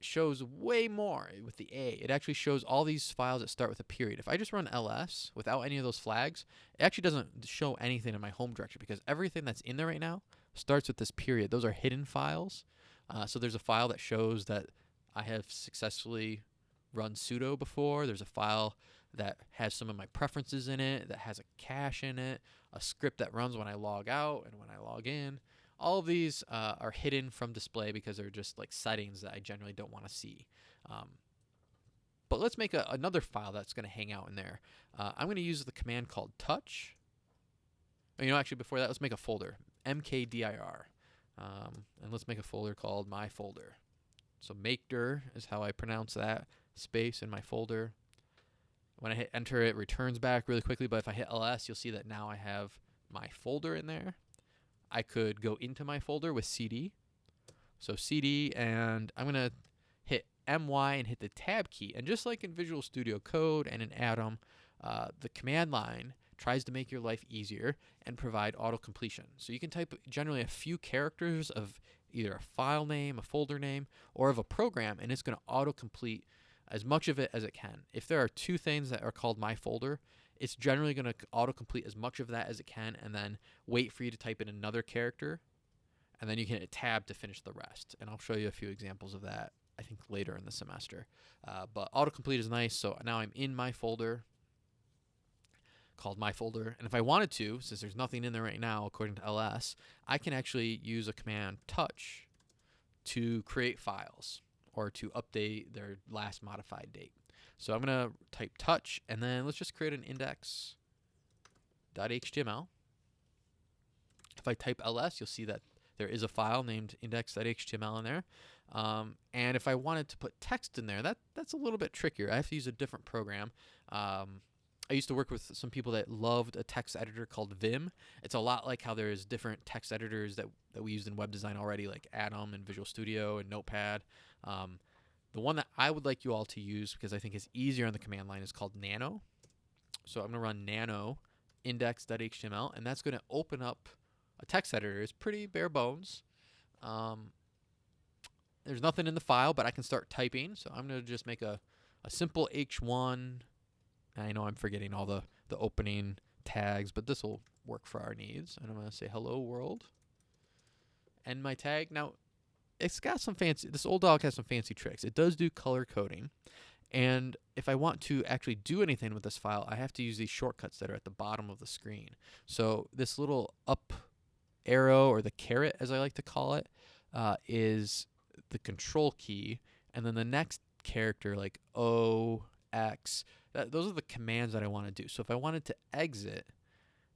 shows way more with the A. It actually shows all these files that start with a period. If I just run ls without any of those flags, it actually doesn't show anything in my home directory because everything that's in there right now starts with this period. Those are hidden files. Uh, so there's a file that shows that I have successfully run sudo before. There's a file that has some of my preferences in it, that has a cache in it, a script that runs when I log out and when I log in. All of these uh, are hidden from display because they're just like settings that I generally don't want to see. Um, but let's make a, another file that's going to hang out in there. Uh, I'm going to use the command called touch. Oh, you know, actually, before that, let's make a folder, mkdir. Um, and let's make a folder called my folder. So makedir is how I pronounce that, space in my folder. When I hit enter, it returns back really quickly, but if I hit ls, you'll see that now I have my folder in there. I could go into my folder with cd. So cd, and I'm going to hit my and hit the tab key. And just like in Visual Studio Code and in Atom, uh, the command line tries to make your life easier and provide auto completion. So you can type generally a few characters of either a file name, a folder name, or of a program, and it's going to auto complete as much of it as it can. If there are two things that are called my folder, it's generally going to autocomplete as much of that as it can and then wait for you to type in another character and then you can hit tab to finish the rest. And I'll show you a few examples of that, I think, later in the semester. Uh, but autocomplete is nice. So now I'm in my folder called my folder. And if I wanted to, since there's nothing in there right now, according to ls, I can actually use a command touch to create files or to update their last modified date. So I'm going to type touch, and then let's just create an index.html. If I type ls, you'll see that there is a file named index.html in there. Um, and if I wanted to put text in there, that that's a little bit trickier. I have to use a different program. Um, I used to work with some people that loved a text editor called Vim. It's a lot like how there's different text editors that, that we used in web design already, like Atom and Visual Studio and Notepad. Um, the one that I would like you all to use because I think is easier on the command line is called nano. So I'm going to run nano index.html, and that's going to open up a text editor. It's pretty bare bones. Um, there's nothing in the file, but I can start typing. So I'm going to just make a, a simple H1. I know I'm forgetting all the, the opening tags, but this will work for our needs. And I'm going to say hello world. And my tag. Now, it's got some fancy, this old dog has some fancy tricks. It does do color coding. And if I want to actually do anything with this file, I have to use these shortcuts that are at the bottom of the screen. So this little up arrow or the caret, as I like to call it, uh, is the control key. And then the next character, like O, X, that, those are the commands that I want to do. So if I wanted to exit,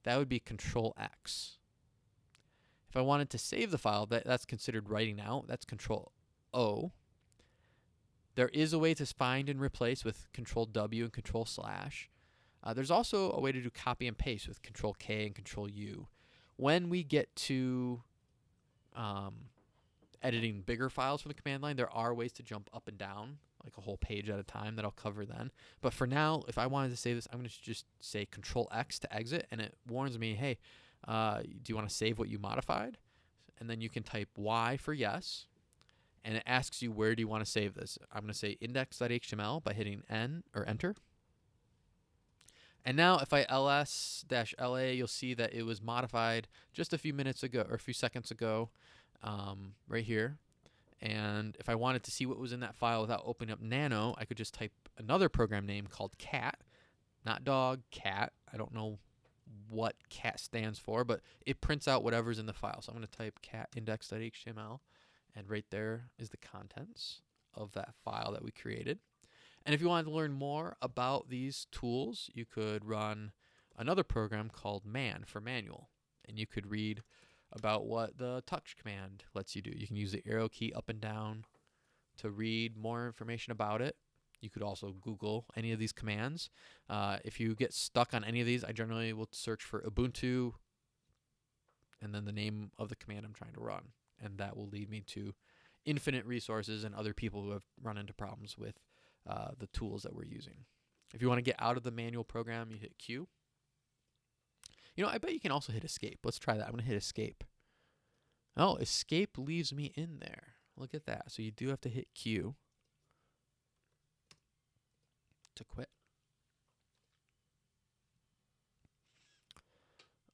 that would be control X. If I wanted to save the file, that, that's considered writing out. That's control O. There is a way to find and replace with control W and control slash. Uh, there's also a way to do copy and paste with control K and control U. When we get to um, editing bigger files from the command line, there are ways to jump up and down, like a whole page at a time that I'll cover then. But for now, if I wanted to save this, I'm going to just say control X to exit, and it warns me, hey, uh, do you want to save what you modified? And then you can type Y for yes, and it asks you where do you want to save this. I'm going to say index.html by hitting N or enter. And now if I ls-la, you'll see that it was modified just a few minutes ago or a few seconds ago um, right here. And if I wanted to see what was in that file without opening up Nano, I could just type another program name called cat, not dog, cat. I don't know what cat stands for, but it prints out whatever's in the file. So I'm going to type cat index.html, and right there is the contents of that file that we created. And if you wanted to learn more about these tools, you could run another program called man for manual. And you could read about what the touch command lets you do. You can use the arrow key up and down to read more information about it. You could also Google any of these commands. Uh, if you get stuck on any of these, I generally will search for Ubuntu and then the name of the command I'm trying to run. And that will lead me to infinite resources and other people who have run into problems with uh, the tools that we're using. If you want to get out of the manual program, you hit Q. You know, I bet you can also hit escape. Let's try that. I'm going to hit escape. Oh, escape leaves me in there. Look at that. So you do have to hit Q to quit.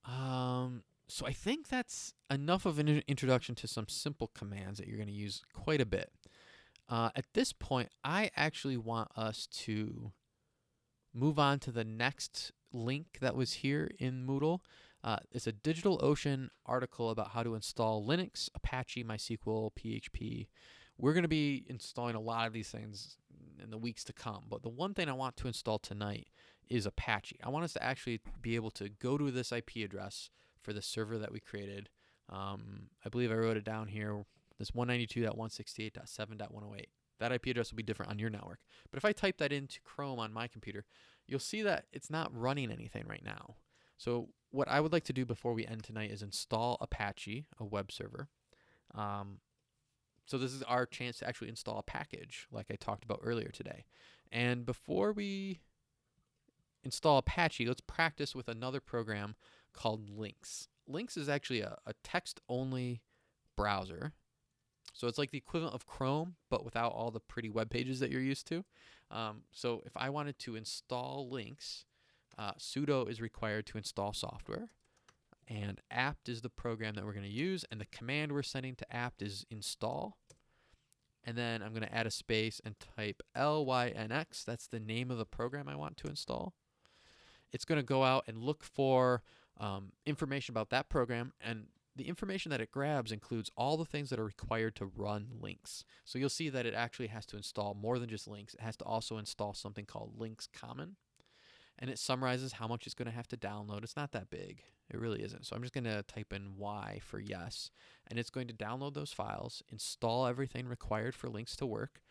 Um, so I think that's enough of an introduction to some simple commands that you're going to use quite a bit. Uh, at this point, I actually want us to move on to the next link that was here in Moodle. Uh, it's a DigitalOcean article about how to install Linux, Apache, MySQL, PHP. We're going to be installing a lot of these things in the weeks to come, but the one thing I want to install tonight is Apache. I want us to actually be able to go to this IP address for the server that we created. Um, I believe I wrote it down here this 192.168.7.108. That IP address will be different on your network. But if I type that into Chrome on my computer, you'll see that it's not running anything right now. So what I would like to do before we end tonight is install Apache, a web server. Um, so this is our chance to actually install a package like I talked about earlier today. And before we install Apache, let's practice with another program called Lynx. Lynx is actually a, a text-only browser so it's like the equivalent of Chrome, but without all the pretty web pages that you're used to. Um, so if I wanted to install Lynx, uh, sudo is required to install software. And apt is the program that we're going to use. And the command we're sending to apt is install. And then I'm going to add a space and type lynx. That's the name of the program I want to install. It's going to go out and look for um, information about that program and the information that it grabs includes all the things that are required to run Lynx. So you'll see that it actually has to install more than just Lynx. It has to also install something called Lynx Common. And it summarizes how much it's going to have to download. It's not that big. It really isn't. So I'm just going to type in Y for yes. And it's going to download those files, install everything required for Lynx to work.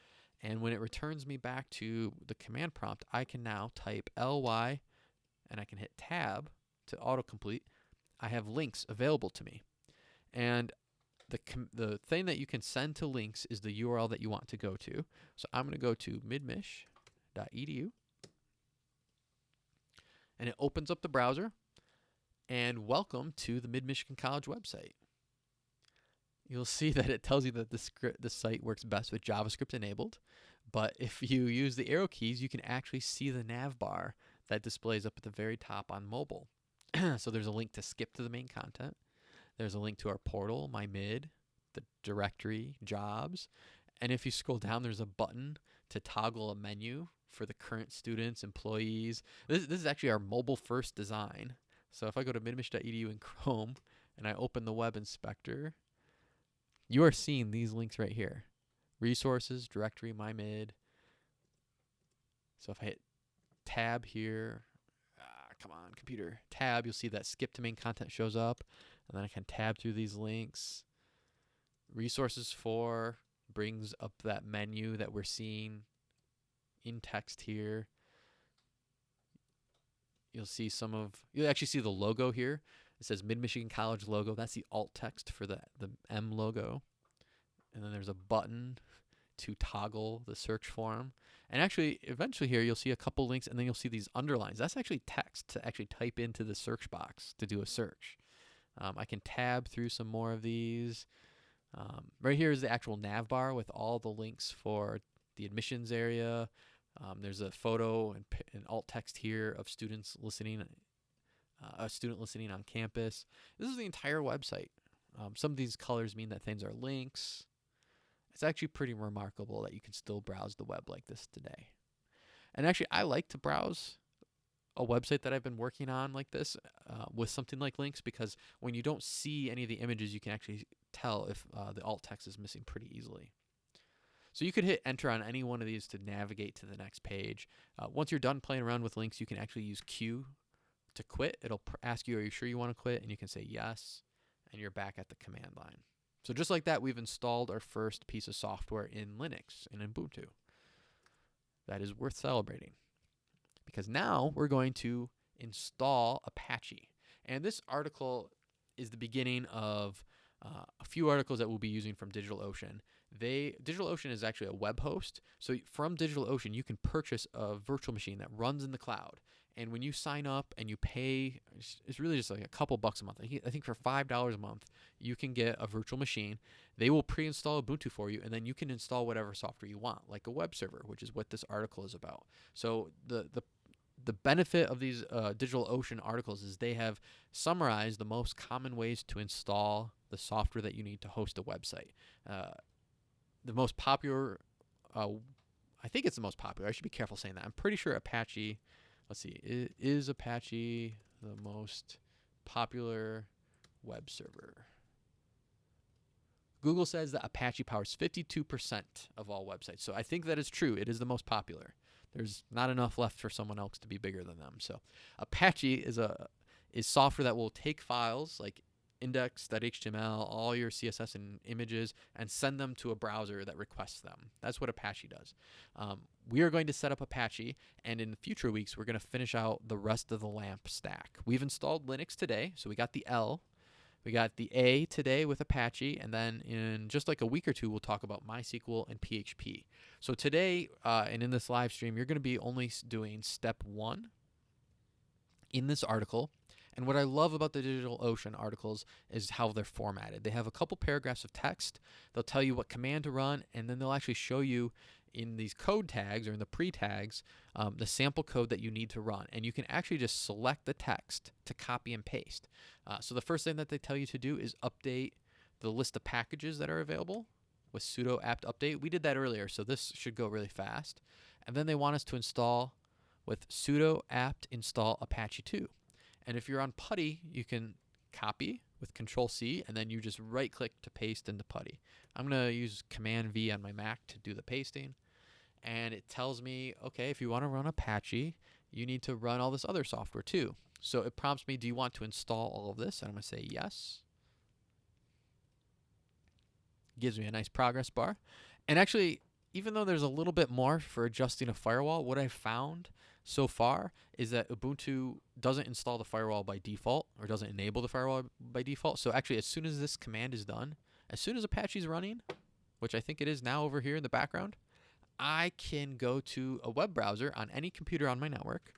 And when it returns me back to the command prompt, I can now type ly and I can hit tab to autocomplete. I have Lynx available to me. And the the thing that you can send to Lynx is the URL that you want to go to. So I'm going to go to midmich.edu and it opens up the browser and welcome to the Mid-Michigan College website. You'll see that it tells you that the script the site works best with JavaScript enabled, but if you use the arrow keys, you can actually see the nav bar that displays up at the very top on mobile. so there's a link to skip to the main content. There's a link to our portal, my mid, the directory, jobs. And if you scroll down, there's a button to toggle a menu for the current students, employees. This, this is actually our mobile first design. So if I go to midmich.edu in Chrome and I open the web inspector, you are seeing these links right here. Resources, directory, my mid. So if I hit tab here, ah, come on, computer, tab, you'll see that skip to main content shows up. And then I can tab through these links. Resources for brings up that menu that we're seeing in text here. You'll see some of, you'll actually see the logo here. It says Mid Michigan College logo. That's the alt text for the, the M logo. And then there's a button to toggle the search form. And actually, eventually here, you'll see a couple links and then you'll see these underlines. That's actually text to actually type into the search box to do a search. Um, I can tab through some more of these. Um, right here is the actual nav bar with all the links for the admissions area. Um, there's a photo and, and, alt text here of students listening, uh, a student listening on campus. This is the entire website. Um, some of these colors mean that things are links. It's actually pretty remarkable that you can still browse the web like this today. And actually, I like to browse a website that I've been working on like this uh, with something like Lynx because when you don't see any of the images, you can actually tell if uh, the alt text is missing pretty easily. So you could hit enter on any one of these to navigate to the next page. Uh, once you're done playing around with Lynx, you can actually use Q to quit. It'll ask you, are you sure you want to quit? And you can say yes, and you're back at the command line. So just like that, we've installed our first piece of software in Linux, in Ubuntu. That is worth celebrating because now we're going to install Apache. And this article is the beginning of uh, a few articles that we'll be using from DigitalOcean. They DigitalOcean is actually a web host. So from DigitalOcean, you can purchase a virtual machine that runs in the cloud. And when you sign up and you pay, it's really just like a couple bucks a month. I think for $5 a month, you can get a virtual machine. They will pre install Ubuntu for you, and then you can install whatever software you want, like a web server, which is what this article is about. So the, the the benefit of these uh, DigitalOcean articles is they have summarized the most common ways to install the software that you need to host a website. Uh, the most popular, uh, I think it's the most popular. I should be careful saying that. I'm pretty sure Apache, let's see, is, is Apache the most popular web server? Google says that Apache powers 52% of all websites. So I think that is true. It is the most popular. There's not enough left for someone else to be bigger than them. So Apache is a is software that will take files like index.html, all your CSS and images, and send them to a browser that requests them. That's what Apache does. Um, we are going to set up Apache, and in future weeks, we're going to finish out the rest of the LAMP stack. We've installed Linux today, so we got the L, we got the A today with Apache, and then in just like a week or two, we'll talk about MySQL and PHP. So today, uh, and in this live stream, you're going to be only doing step one in this article. And what I love about the DigitalOcean articles is how they're formatted. They have a couple paragraphs of text. They'll tell you what command to run, and then they'll actually show you in these code tags or in the pre tags um, the sample code that you need to run. And you can actually just select the text to copy and paste. Uh, so the first thing that they tell you to do is update the list of packages that are available with sudo apt update. We did that earlier, so this should go really fast. And then they want us to install with sudo apt install apache 2. And if you're on PuTTY, you can copy with control C and then you just right click to paste into PuTTY. I'm going to use command V on my Mac to do the pasting and it tells me, okay, if you want to run Apache, you need to run all this other software too. So it prompts me, do you want to install all of this? And I'm going to say yes. Gives me a nice progress bar. And actually, even though there's a little bit more for adjusting a firewall, what I found so far is that Ubuntu doesn't install the firewall by default or doesn't enable the firewall by default. So actually, as soon as this command is done, as soon as Apache's running, which I think it is now over here in the background, I can go to a web browser on any computer on my network,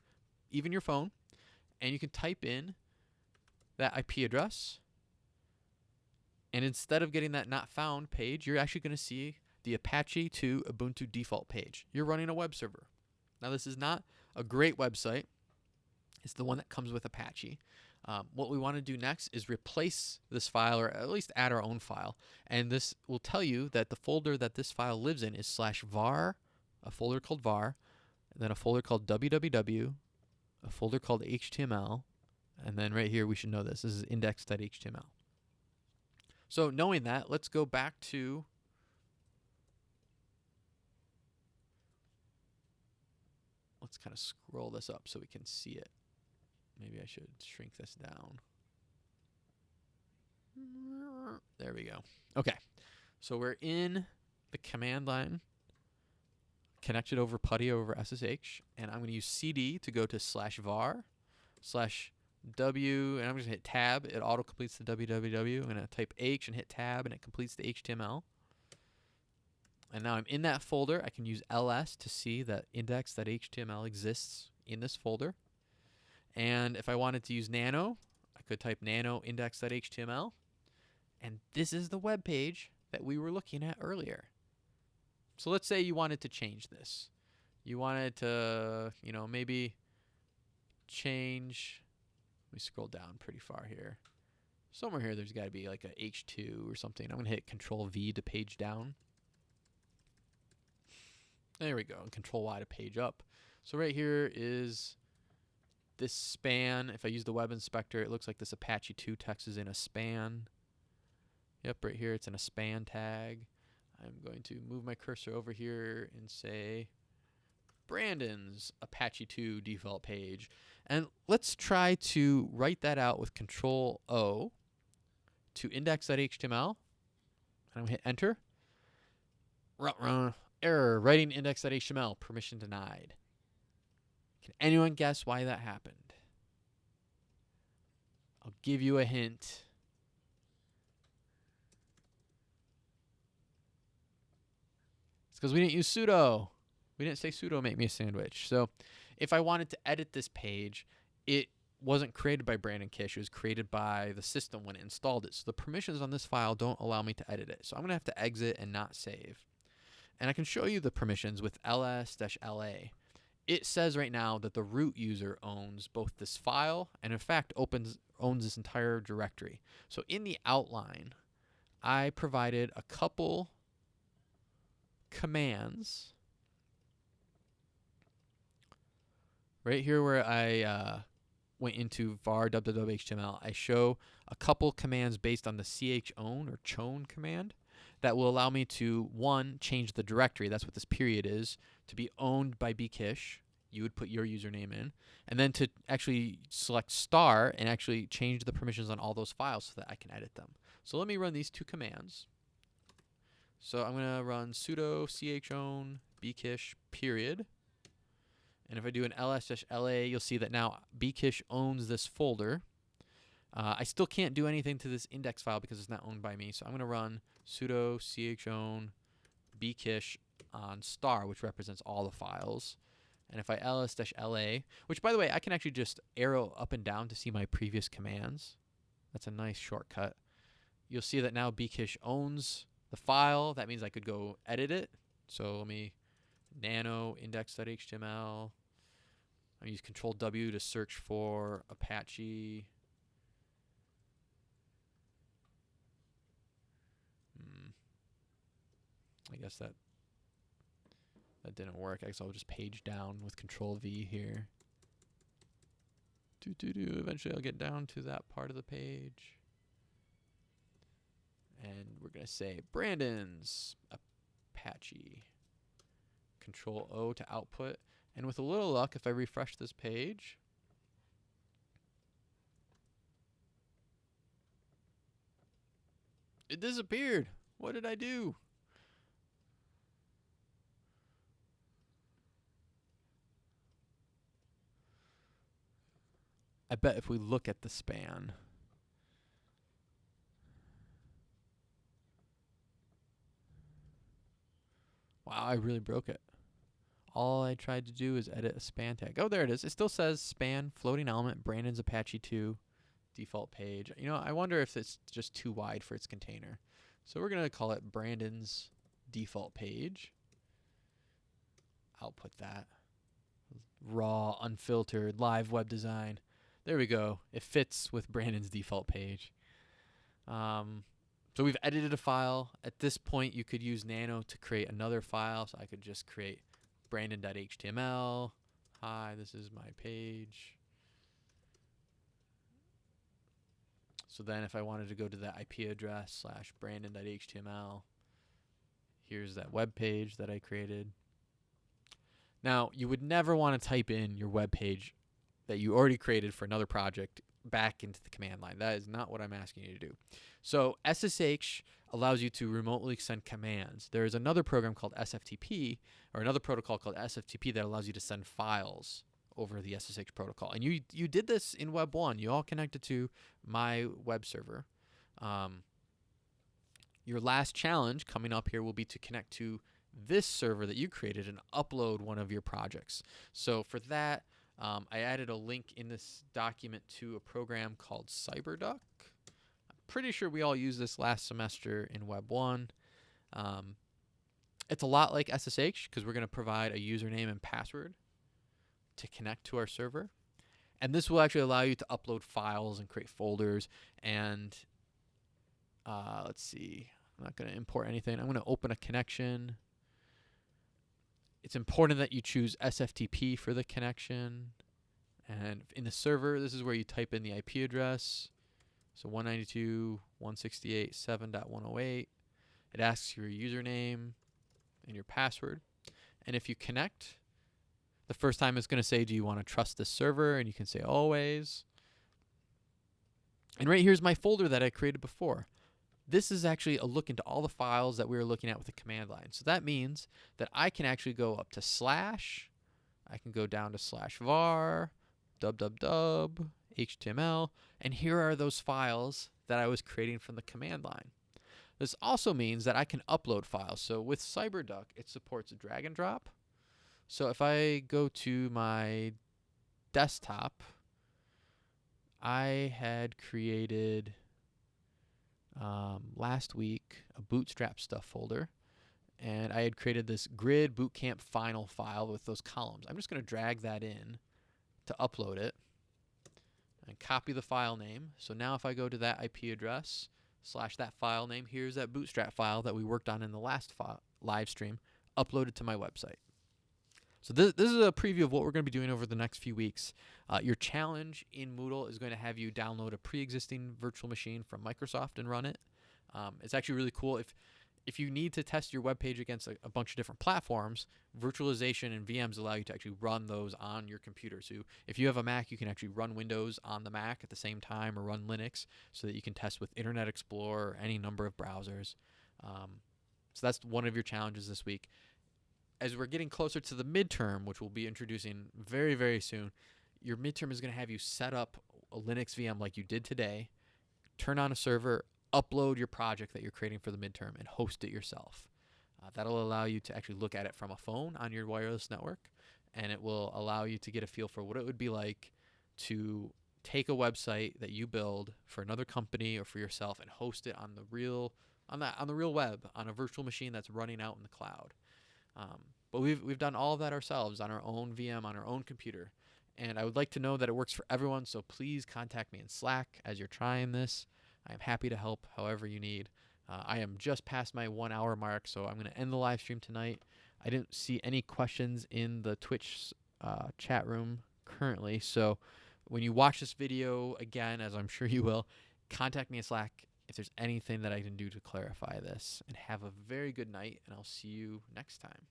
even your phone, and you can type in that IP address. And instead of getting that not found page, you're actually going to see the Apache 2 Ubuntu default page. You're running a web server. Now, this is not a great website. It's the one that comes with Apache. Um, what we want to do next is replace this file or at least add our own file. And this will tell you that the folder that this file lives in is slash var, a folder called var, and then a folder called www, a folder called HTML, and then right here we should know this. This is index.html. So knowing that, let's go back to let's kind of scroll this up so we can see it. Maybe I should shrink this down. There we go. Okay. So we're in the command line connected over PuTTY over SSH, and I'm going to use CD to go to slash var slash W, and I'm just going to hit tab. It auto completes the www. I'm going to type H and hit tab, and it completes the HTML. And now I'm in that folder. I can use ls to see that index.html exists in this folder. And if I wanted to use nano, I could type nano index.html. And this is the web page that we were looking at earlier. So let's say you wanted to change this. You wanted to, you know, maybe change. Let me scroll down pretty far here. Somewhere here, there's got to be like a H2 or something. I'm going to hit Control V to page down. There we go. And Control Y to page up. So right here is this span. If I use the web inspector, it looks like this Apache 2 text is in a span. Yep, right here it's in a span tag. I'm going to move my cursor over here and say Brandon's Apache 2 default page. And let's try to write that out with Control O to index.html. And I'm going to hit enter. Error, writing index.html, permission denied. Can anyone guess why that happened? I'll give you a hint. It's because we didn't use sudo. We didn't say sudo make me a sandwich. So if I wanted to edit this page, it wasn't created by Brandon Kish. It was created by the system when it installed it. So the permissions on this file don't allow me to edit it. So I'm going to have to exit and not save. And I can show you the permissions with ls-la. It says right now that the root user owns both this file and in fact opens owns this entire directory. So in the outline, I provided a couple commands right here where I uh, went into var www.html, I show a couple commands based on the ch own or chown command that will allow me to one change the directory. That's what this period is to be owned by bkish. You would put your username in, and then to actually select star and actually change the permissions on all those files so that I can edit them. So let me run these two commands. So I'm going to run sudo chown bkish period. And if I do an ls-la, you'll see that now bkish owns this folder. Uh, I still can't do anything to this index file because it's not owned by me. So I'm going to run sudo chown bkish on star, which represents all the files. And if I ls-la, which by the way, I can actually just arrow up and down to see my previous commands. That's a nice shortcut. You'll see that now bkish owns the file. That means I could go edit it. So let me nano index.html. I use control W to search for Apache. I guess that that didn't work. I guess I'll just page down with control V here. Do do do. Eventually I'll get down to that part of the page. And we're gonna say Brandon's Apache. Control O to output. And with a little luck, if I refresh this page, it disappeared. What did I do? I bet if we look at the span, Wow, I really broke it. All I tried to do is edit a span tag. Oh, there it is. It still says span, floating element, Brandon's Apache 2, default page. You know, I wonder if it's just too wide for its container. So we're going to call it Brandon's default page. Output that. Raw, unfiltered, live web design. There we go. It fits with Brandon's default page. Um, so we've edited a file. At this point, you could use Nano to create another file. So I could just create brandon.html. Hi, this is my page. So then if I wanted to go to that IP address slash brandon.html, here's that web page that I created. Now, you would never want to type in your web page that you already created for another project back into the command line. That is not what I'm asking you to do. So SSH allows you to remotely send commands. There is another program called SFTP or another protocol called SFTP that allows you to send files over the SSH protocol. And you you did this in Web 1. You all connected to my web server. Um, your last challenge coming up here will be to connect to this server that you created and upload one of your projects. So for that, um, I added a link in this document to a program called CyberDuck. I'm pretty sure we all used this last semester in Web 1. Um, it's a lot like SSH because we're going to provide a username and password to connect to our server. And this will actually allow you to upload files and create folders. And uh, let's see, I'm not going to import anything. I'm going to open a connection. It's important that you choose SFTP for the connection. And in the server, this is where you type in the IP address. So 192.168.7.108. It asks your username and your password. And if you connect, the first time it's going to say, do you want to trust this server? And you can say always. And right here's my folder that I created before. This is actually a look into all the files that we were looking at with the command line. So that means that I can actually go up to slash, I can go down to slash var, dub dub dub, HTML, and here are those files that I was creating from the command line. This also means that I can upload files. So with CyberDuck, it supports drag and drop. So if I go to my desktop, I had created um, last week a bootstrap stuff folder and I had created this grid bootcamp final file with those columns. I'm just going to drag that in to upload it and copy the file name. So now if I go to that IP address slash that file name, here's that bootstrap file that we worked on in the last live stream uploaded to my website. So this, this is a preview of what we're going to be doing over the next few weeks. Uh, your challenge in Moodle is going to have you download a pre-existing virtual machine from Microsoft and run it. Um, it's actually really cool. If if you need to test your web page against a, a, bunch of different platforms, virtualization and VMs allow you to actually run those on your computer. So if you have a Mac, you can actually run Windows on the Mac at the same time or run Linux so that you can test with Internet Explorer or any number of browsers. Um, so that's one of your challenges this week as we're getting closer to the midterm, which we'll be introducing very, very soon, your midterm is going to have you set up a Linux VM like you did today, turn on a server, upload your project that you're creating for the midterm, and host it yourself. Uh, that'll allow you to actually look at it from a phone on your wireless network, and it will allow you to get a feel for what it would be like to take a website that you build for another company or for yourself and host it on the real on that on the real web on a virtual machine that's running out in the cloud. Um, but we've we've done all of that ourselves on our own VM on our own computer. And I would like to know that it works for everyone, so please contact me in Slack as you're trying this. I am happy to help however you need. Uh, I am just past my one hour mark, so I'm going to end the live stream tonight. I didn't see any questions in the Twitch uh, chat room currently, so when you watch this video again, as I'm sure you will, contact me in Slack if there's anything that I can do to clarify this. And have a very good night, and I'll see you next time.